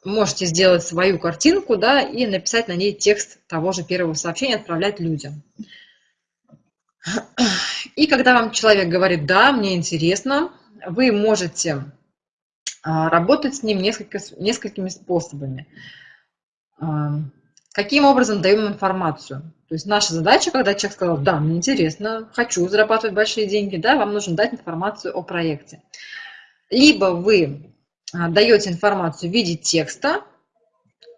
можете сделать свою картинку, да, и написать на ней текст того же первого сообщения, отправлять людям. И когда вам человек говорит, да, мне интересно, вы можете а, работать с ним несколько, несколькими способами. А, каким образом даем информацию? То есть наша задача, когда человек сказал, да, мне интересно, хочу зарабатывать большие деньги, да, вам нужно дать информацию о проекте. Либо вы а, даете информацию в виде текста,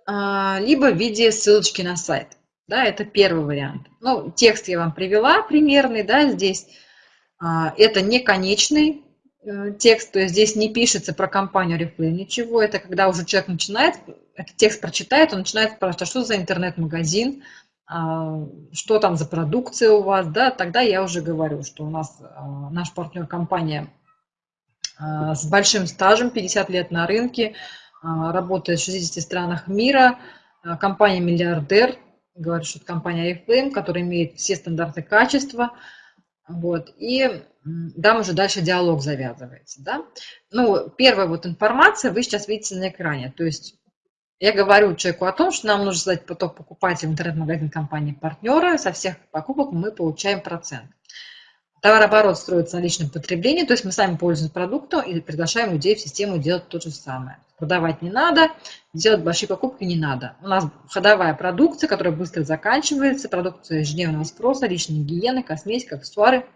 а, либо в виде ссылочки на сайт. Да, это первый вариант. Ну, текст я вам привела примерный, да, здесь а, это не конечный э, текст, то есть здесь не пишется про компанию Reflame ничего, это когда уже человек начинает, этот текст прочитает, он начинает спрашивать, а что за интернет-магазин, что там за продукция у вас, да, тогда я уже говорю, что у нас а, наш партнер компания а, с большим стажем, 50 лет на рынке, работает в 60 странах мира, компания «Миллиардер», говорю, что это компания iFlame, которая имеет все стандарты качества, вот, и там уже дальше диалог завязывается, да. Ну, первая вот информация вы сейчас видите на экране, то есть я говорю человеку о том, что нам нужно создать поток покупателей в интернет-магазин компании партнера. Со всех покупок мы получаем процент. Товарооборот строится на личном потреблении, то есть мы сами пользуемся продуктом и приглашаем людей в систему делать то же самое. Продавать не надо, делать большие покупки не надо. У нас ходовая продукция, которая быстро заканчивается, продукция ежедневного спроса, личной гигиены, косметика, аксессуары.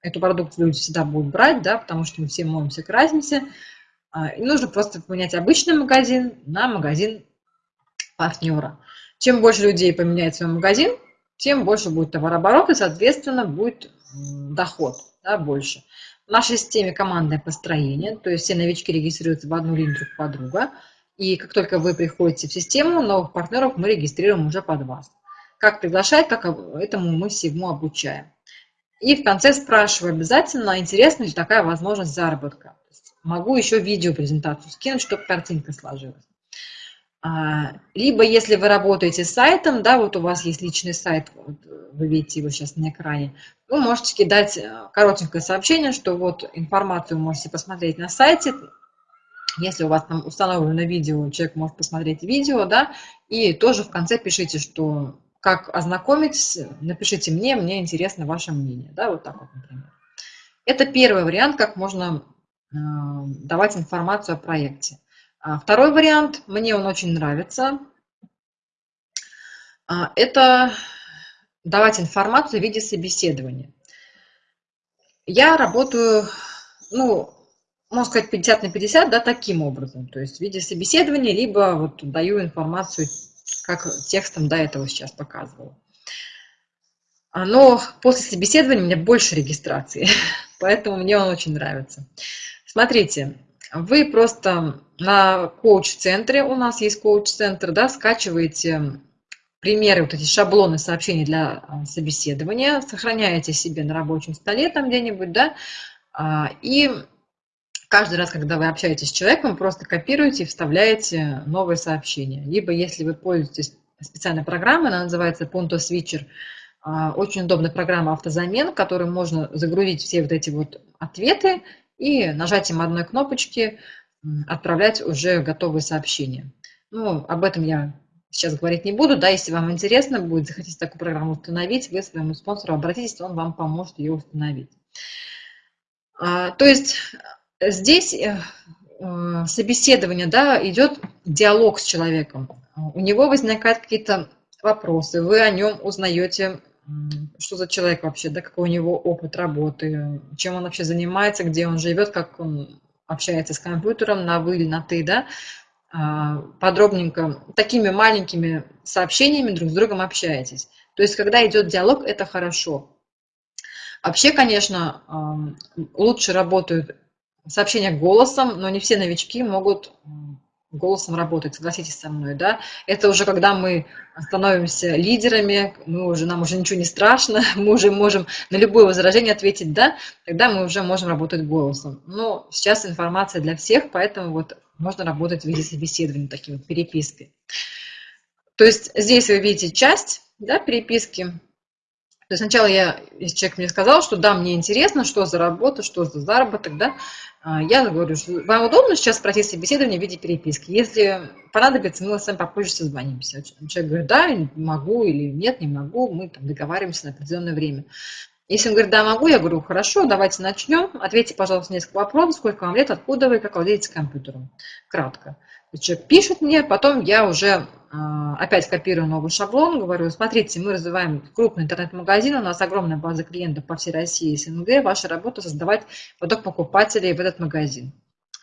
Эту продукцию люди всегда будут брать, да, потому что мы все моемся, красимся. А, нужно просто поменять обычный магазин на магазин партнера. Чем больше людей поменяет свой магазин, тем больше будет товарооборот и, соответственно, будет доход да, больше. В нашей системе командное построение, то есть все новички регистрируются в одну линию друг под друга. И как только вы приходите в систему, новых партнеров мы регистрируем уже под вас. Как приглашать, как этому мы всему обучаем. И в конце спрашиваю обязательно, интересна ли такая возможность заработка. Могу еще видеопрезентацию скинуть, чтобы картинка сложилась. А, либо если вы работаете с сайтом, да, вот у вас есть личный сайт, вот вы видите его сейчас на экране, вы можете кидать э, коротенькое сообщение, что вот информацию можете посмотреть на сайте, если у вас там установлено видео, человек может посмотреть видео, да, и тоже в конце пишите, что как ознакомить, напишите мне, мне интересно ваше мнение, да, вот так вот, например. Это первый вариант, как можно давать информацию о проекте. А второй вариант, мне он очень нравится, а, это давать информацию в виде собеседования. Я работаю, ну, можно сказать, 50 на 50, да, таким образом. То есть в виде собеседования, либо вот даю информацию, как текстом до этого сейчас показывала. А, но после собеседования у меня больше регистрации, поэтому мне он очень нравится. Смотрите, вы просто на коуч-центре, у нас есть коуч-центр, да, скачиваете примеры, вот эти шаблоны сообщений для а, собеседования, сохраняете себе на рабочем столе там где-нибудь, да, а, и каждый раз, когда вы общаетесь с человеком, просто копируете и вставляете новое сообщение. Либо, если вы пользуетесь специальной программой, она называется Punto Switcher, очень удобная программа автозамен, в которой можно загрузить все вот эти вот ответы и нажатием одной кнопочки отправлять уже готовые сообщения. Ну, об этом я сейчас говорить не буду, да, если вам интересно будет, захотите такую программу установить, вы своему спонсору обратитесь, он вам поможет ее установить. А, то есть здесь э, э, собеседование, да, идет диалог с человеком. У него возникают какие-то вопросы, вы о нем узнаете, что за человек вообще, да, какой у него опыт работы, чем он вообще занимается, где он живет, как он общается с компьютером? На вы или на ты, да, а, подробненько, такими маленькими сообщениями друг с другом общаетесь. То есть, когда идет диалог, это хорошо. Вообще, конечно, лучше работают сообщения голосом, но не все новички могут голосом работать, согласитесь со мной, да, это уже когда мы становимся лидерами, мы уже, нам уже ничего не страшно, мы уже можем на любое возражение ответить «да», тогда мы уже можем работать голосом. Но сейчас информация для всех, поэтому вот можно работать в виде собеседования, таким вот переписки. То есть здесь вы видите часть да, переписки, то есть сначала я, если человек мне сказал, что да, мне интересно, что за работа, что за заработок, да, а, я говорю, что вам удобно сейчас пройти собеседование в виде переписки. Если понадобится, мы с вами попозже созвонимся. Человек говорит, да, могу или нет, не могу, мы там договариваемся на определенное время. Если он говорит, да, могу, я говорю, хорошо, давайте начнем. Ответьте, пожалуйста, несколько вопросов, сколько вам лет, откуда вы, как владеете компьютером. Кратко. Человек пишет мне, потом я уже а, опять копирую новый шаблон, говорю, смотрите, мы развиваем крупный интернет-магазин, у нас огромная база клиентов по всей России и СНГ, ваша работа создавать поток покупателей в этот магазин.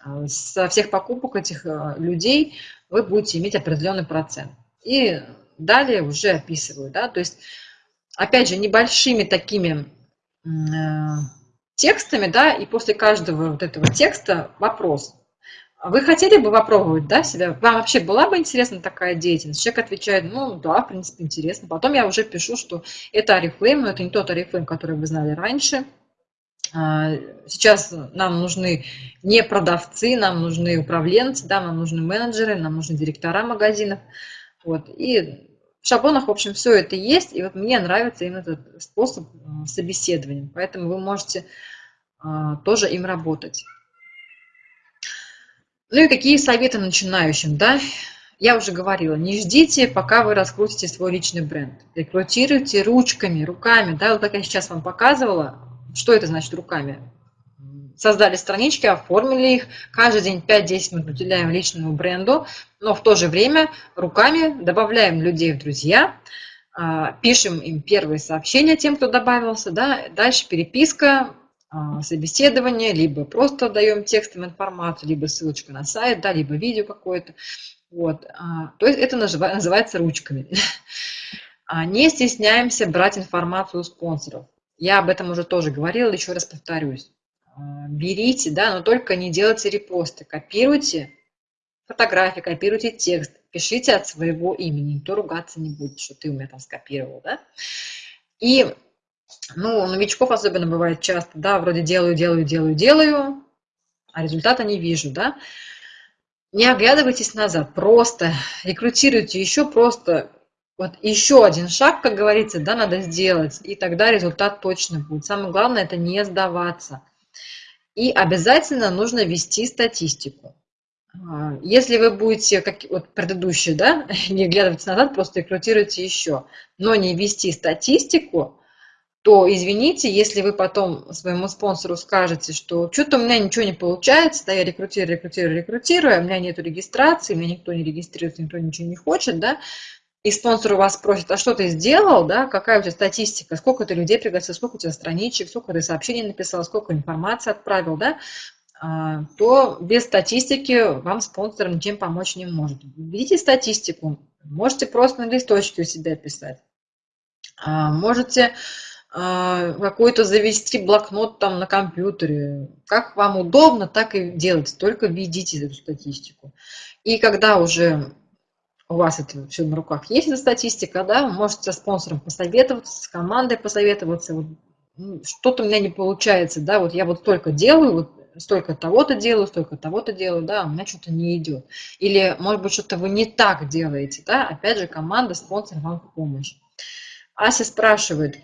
А, со всех покупок этих а, людей вы будете иметь определенный процент. И далее уже описываю, да, то есть, опять же, небольшими такими текстами, да, и после каждого вот этого текста вопрос – вы хотели бы попробовать, да, себя? Вам вообще была бы интересна такая деятельность? Человек отвечает, ну да, в принципе, интересно. Потом я уже пишу, что это Арифлейм, но это не тот Арифлейм, который вы знали раньше. А, сейчас нам нужны не продавцы, нам нужны управленцы, да, нам нужны менеджеры, нам нужны директора магазинов. Вот. И в шаблонах, в общем, все это есть. И вот мне нравится именно этот способ а, собеседования. Поэтому вы можете тоже им работать. Ну и какие советы начинающим, да? Я уже говорила, не ждите, пока вы раскрутите свой личный бренд. Рекрутируйте ручками, руками, да, вот как я сейчас вам показывала. Что это значит руками? Создали странички, оформили их, каждый день 5-10 минут уделяем личному бренду, но в то же время руками добавляем людей в друзья, а, пишем им первые сообщения тем, кто добавился, да, дальше переписка, а, собеседование, либо просто даем текстом информацию, либо ссылочка на сайт, да, либо видео какое-то. Вот. А, то есть это называется ручками. Не стесняемся брать информацию у спонсоров. Я об этом уже тоже говорила, еще раз повторюсь. Берите, да, но только не делайте репосты. Копируйте фотографии, копируйте текст, пишите от своего имени. Никто ругаться не будет, что ты у меня там скопировал, да. И ну, новичков особенно бывает часто, да, вроде делаю, делаю, делаю, делаю, а результата не вижу, да. Не оглядывайтесь назад, просто рекрутируйте еще просто вот еще один шаг, как говорится, да, надо сделать, и тогда результат точно будет. Самое главное – это не сдаваться. И обязательно нужно вести статистику. А, если вы будете, как вот предыдущие, да, не оглядываться назад, просто рекрутируйте еще, но не вести статистику, то извините, если вы потом своему спонсору скажете, что что-то у меня ничего не получается, да, я рекрутирую, рекрутирую, рекрутирую, а у меня нет регистрации, меня никто не регистрируется, никто ничего не хочет, да, и спонсор у вас спросит, а что ты сделал, да, какая у тебя статистика, сколько ты людей пригласил, сколько у тебя страничек, сколько ты сообщений написал, сколько информации отправил, да, а, то без статистики вам спонсор ничем помочь не может. Видите статистику, можете просто на листочке у себя писать, а, можете а, какой-то завести блокнот там на компьютере. Как вам удобно, так и делайте, только введите эту статистику. И когда уже у вас это все на руках есть, эта статистика, да, можете с спонсором посоветоваться, с командой посоветоваться. Вот, ну, что-то у меня не получается, да, вот я вот столько делаю, вот столько того-то делаю, столько того-то делаю, да, у меня что-то не идет. Или, может быть, что-то вы не так делаете, да, опять же, команда, спонсор вам в помощь. Ася спрашивает,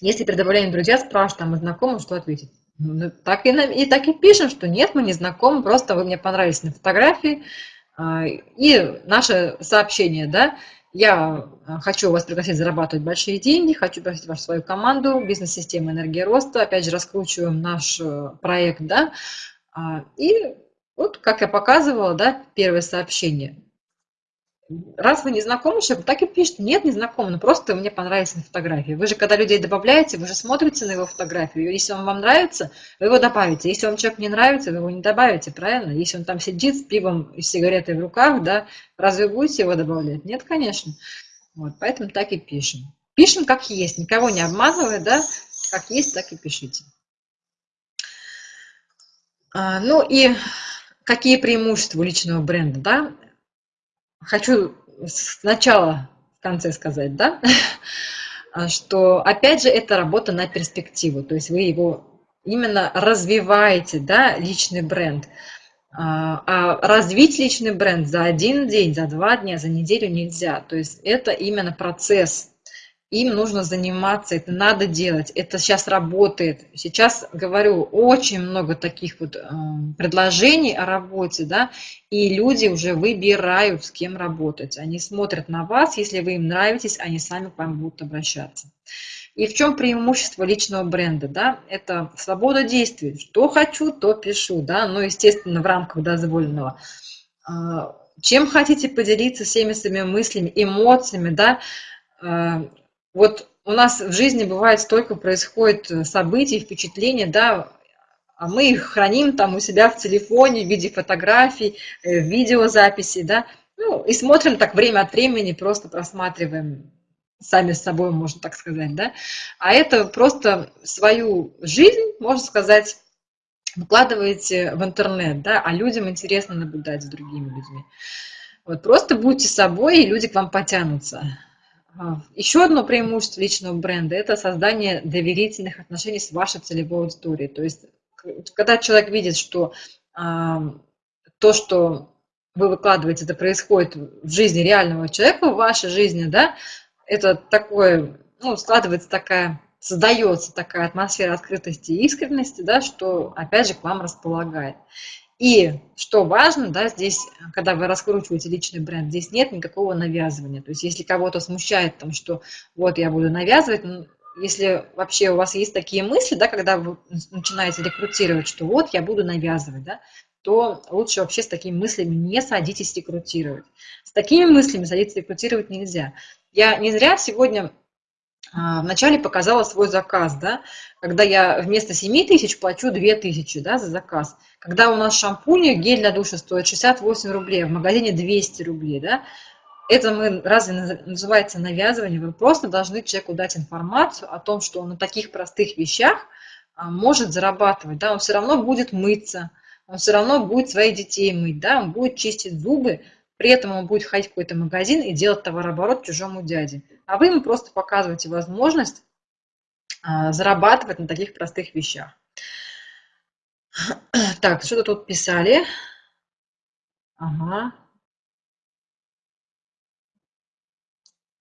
если при добавлении друзья спрашивают, а мы знакомы, что ответить? Ну, так и, и так и пишем, что нет, мы не знакомы, просто вы мне понравились на фотографии. А, и наше сообщение, да, я хочу вас пригласить зарабатывать большие деньги, хочу пригласить вас в свою команду, бизнес-система энергия роста, опять же, раскручиваем наш э, проект, да, а, и вот, как я показывала, да, первое сообщение. Раз вы не знакомы человек, так и пишет, нет, не знакомы, но просто мне понравились на фотографии. Вы же, когда людей добавляете, вы же смотрите на его фотографию. Если он вам нравится, вы его добавите. Если вам человек не нравится, вы его не добавите, правильно? Если он там сидит с пивом и сигаретой в руках, да, разве будете его добавлять? Нет, конечно. Вот, поэтому так и пишем. Пишем как есть, никого не обманывая, да, как есть, так и пишите. А, ну и какие преимущества личного бренда, да? Хочу сначала в конце сказать, да, что, опять же, это работа на перспективу, то есть вы его именно развиваете, да, личный бренд. А, а развить личный бренд за один день, за два дня, за неделю нельзя. То есть это именно процесс, им нужно заниматься, это надо делать, это сейчас работает. Сейчас, говорю, очень много таких вот э, предложений о работе, да, и люди уже выбирают, с кем работать. Они смотрят на вас, если вы им нравитесь, они сами к вам будут обращаться. И в чем преимущество личного бренда? Да? Это свобода действий. Что хочу, то пишу. Да? Ну, естественно, в рамках дозволенного. А, чем хотите поделиться всеми своими мыслями, эмоциями, да, а, вот у нас в жизни бывает столько происходит э, событий, впечатлений, да, а мы их храним там у себя в телефоне в виде фотографий, э, видеозаписей, да, ну, и смотрим так время от времени, просто просматриваем сами с собой, можно так сказать, да, а это просто свою жизнь, можно сказать, выкладываете в интернет, да, а людям интересно наблюдать за другими людьми. Вот просто будьте собой, и люди к вам потянутся. Еще одно преимущество личного бренда – это создание доверительных отношений с вашей целевой аудиторией. То есть, когда человек видит, что а, то, что вы выкладываете, это происходит в жизни реального человека, в вашей жизни, да, это такое, ну, складывается такая, создается такая атмосфера открытости и искренности, да, что, опять же, к вам располагает. И что важно, да, здесь, когда вы раскручиваете личный бренд, здесь нет никакого навязывания. То есть если кого-то смущает, там, что вот я буду навязывать, ну, если вообще у вас есть такие мысли, да, когда вы начинаете рекрутировать, что вот я буду навязывать, да, то лучше вообще с такими мыслями не садитесь рекрутировать. С такими мыслями садиться рекрутировать нельзя. Я не зря сегодня вначале показала свой заказ, да, когда я вместо 7 тысяч плачу 2 тысячи да, за заказ. Когда у нас шампунь, гель для душа стоит 68 рублей, а в магазине 200 рублей, да, это мы разве называется навязывание? Вы просто должны человеку дать информацию о том, что он на таких простых вещах а, может зарабатывать, да, он все равно будет мыться, он все равно будет своих детей мыть, да, он будет чистить зубы, при этом он будет ходить в какой-то магазин и делать товарооборот чужому дяде. А вы ему просто показываете возможность а, зарабатывать на таких простых вещах. Так, что-то тут писали. Ага.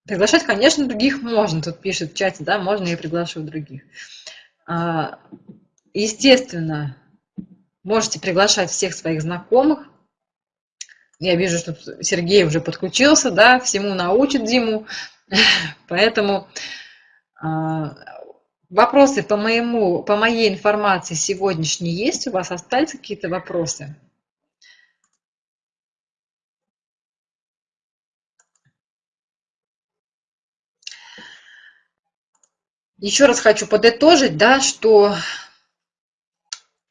Приглашать, конечно, других можно. Тут пишет в чате, да, можно я приглашу других. А, естественно, можете приглашать всех своих знакомых. Я вижу, что Сергей уже подключился, да, всему научит Диму. Поэтому а, Вопросы по, моему, по моей информации сегодняшней есть? У вас остались какие-то вопросы? Еще раз хочу подытожить, да, что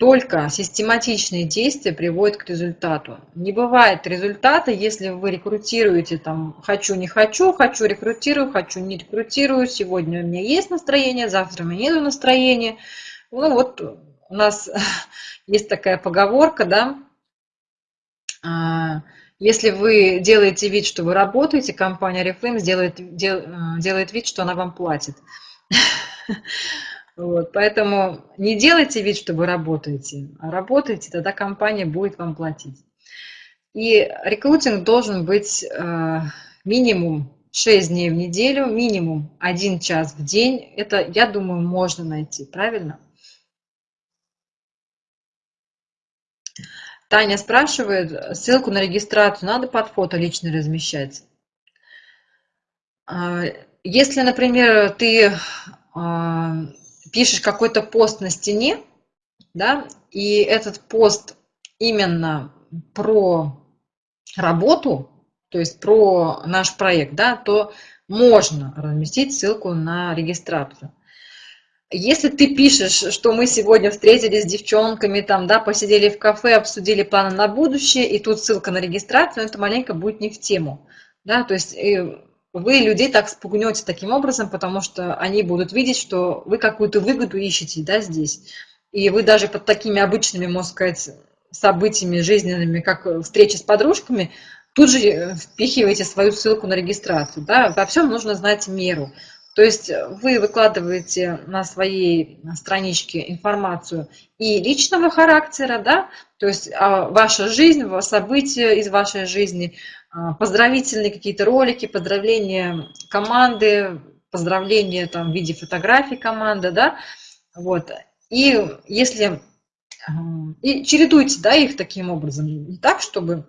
только систематичные действия приводят к результату. Не бывает результата, если вы рекрутируете там «хочу, не хочу», «хочу, рекрутирую», «хочу, не рекрутирую», «сегодня у меня есть настроение», «завтра у меня нет настроения». Ну вот у нас есть такая поговорка, да, а, если вы делаете вид, что вы работаете, компания Reflame сделает, дел, делает вид, что она вам платит. Вот, поэтому не делайте вид, что вы работаете, а работайте, тогда компания будет вам платить. И рекрутинг должен быть э, минимум 6 дней в неделю, минимум 1 час в день. Это, я думаю, можно найти, правильно? Таня спрашивает, ссылку на регистрацию надо под фото лично размещать? А, если, например, ты а, пишешь какой-то пост на стене, да, и этот пост именно про работу, то есть про наш проект, да, то можно разместить ссылку на регистрацию. Если ты пишешь, что мы сегодня встретились с девчонками, там, да, посидели в кафе, обсудили планы на будущее, и тут ссылка на регистрацию, это маленько будет не в тему. Да, то есть э, вы людей так спугнете таким образом, потому что они будут видеть, что вы какую-то выгоду ищете да, здесь. И вы даже под такими обычными, можно сказать, событиями жизненными, как встреча с подружками, тут же э, впихиваете свою ссылку на регистрацию. Да? Во всем нужно знать меру. То есть вы выкладываете на своей страничке информацию и личного характера, да, то есть а, ваша жизнь, события из вашей жизни, а, поздравительные какие-то ролики, поздравления команды, поздравления там, в виде фотографий команды, да, вот. И если и чередуйте, да, их таким образом, не так, чтобы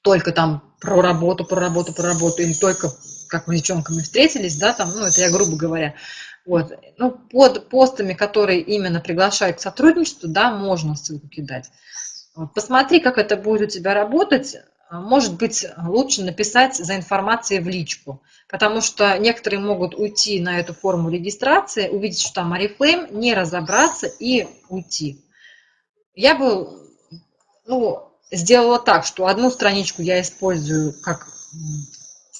только там про работу, про работу, про работу, или только как мы с девчонками встретились, да, там, ну, это я грубо говоря, вот, ну, под постами, которые именно приглашают к сотрудничеству, да, можно ссылку кидать. Вот, посмотри, как это будет у тебя работать, может быть, лучше написать за информацией в личку, потому что некоторые могут уйти на эту форму регистрации, увидеть, что там Oriflame, не разобраться и уйти. Я бы ну, сделала так, что одну страничку я использую как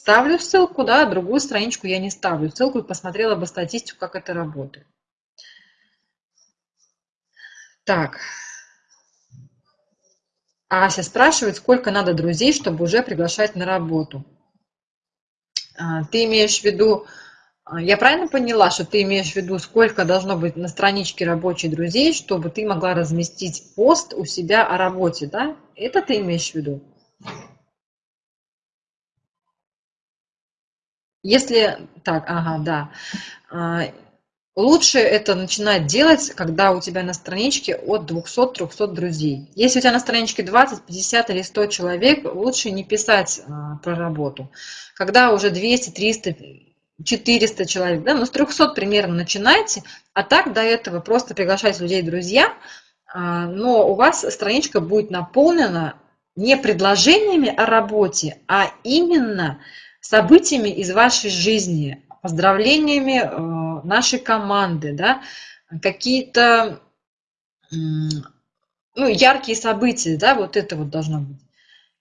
ставлю ссылку, да, другую страничку я не ставлю ссылку и посмотрела бы статистику, как это работает. Так. Ася спрашивает, сколько надо друзей, чтобы уже приглашать на работу. А, ты имеешь в виду, а, я правильно поняла, что ты имеешь в виду, сколько должно быть на страничке рабочих друзей, чтобы ты могла разместить пост у себя о работе, да? Это ты имеешь в виду? Если так, ага, да. А, лучше это начинать делать, когда у тебя на страничке от 200-300 друзей. Если у тебя на страничке 20, 50 или 100 человек, лучше не писать а, про работу. Когда уже 200, 300, 400 человек, да, ну с 300 примерно начинайте, а так до этого просто приглашать людей друзья, а, но у вас страничка будет наполнена не предложениями о работе, а именно событиями из вашей жизни, поздравлениями э, нашей команды, да, какие-то ну, яркие события, да, вот это вот должно быть.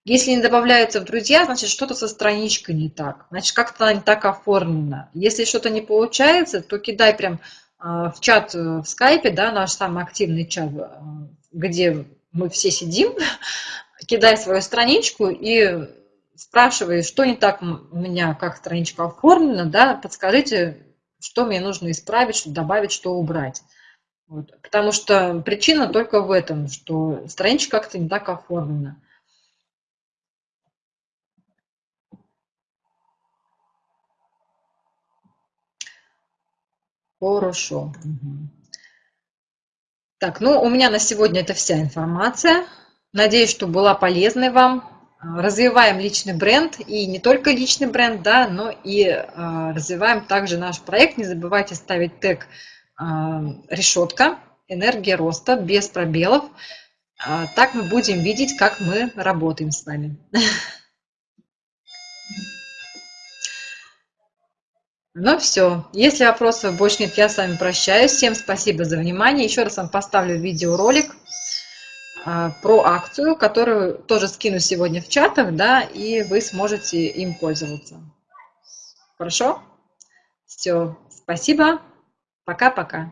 Если не добавляется в друзья, значит, что-то со страничкой не так, значит, как-то она не так оформлена. Если что-то не получается, то кидай прям э, в чат э, в скайпе, да, наш самый активный чат, где мы все сидим, кидай свою страничку и спрашиваю, что не так у меня, как страничка оформлена, да, подскажите, что мне нужно исправить, что добавить, что убрать. Вот. Потому что причина только в этом, что страничка как-то не так оформлена. Хорошо. Так, ну у меня на сегодня это вся информация. Надеюсь, что была полезной вам развиваем личный бренд, и не только личный бренд, да, но и а, развиваем также наш проект. Не забывайте ставить тег а, решетка, энергия роста, без пробелов. А, так мы будем видеть, как мы работаем с вами. Ну все, если вопросов больше нет, я с вами прощаюсь. Всем спасибо за внимание. Еще раз вам поставлю видеоролик про акцию, которую тоже скину сегодня в чатах, да, и вы сможете им пользоваться. Хорошо? Все, спасибо. Пока-пока.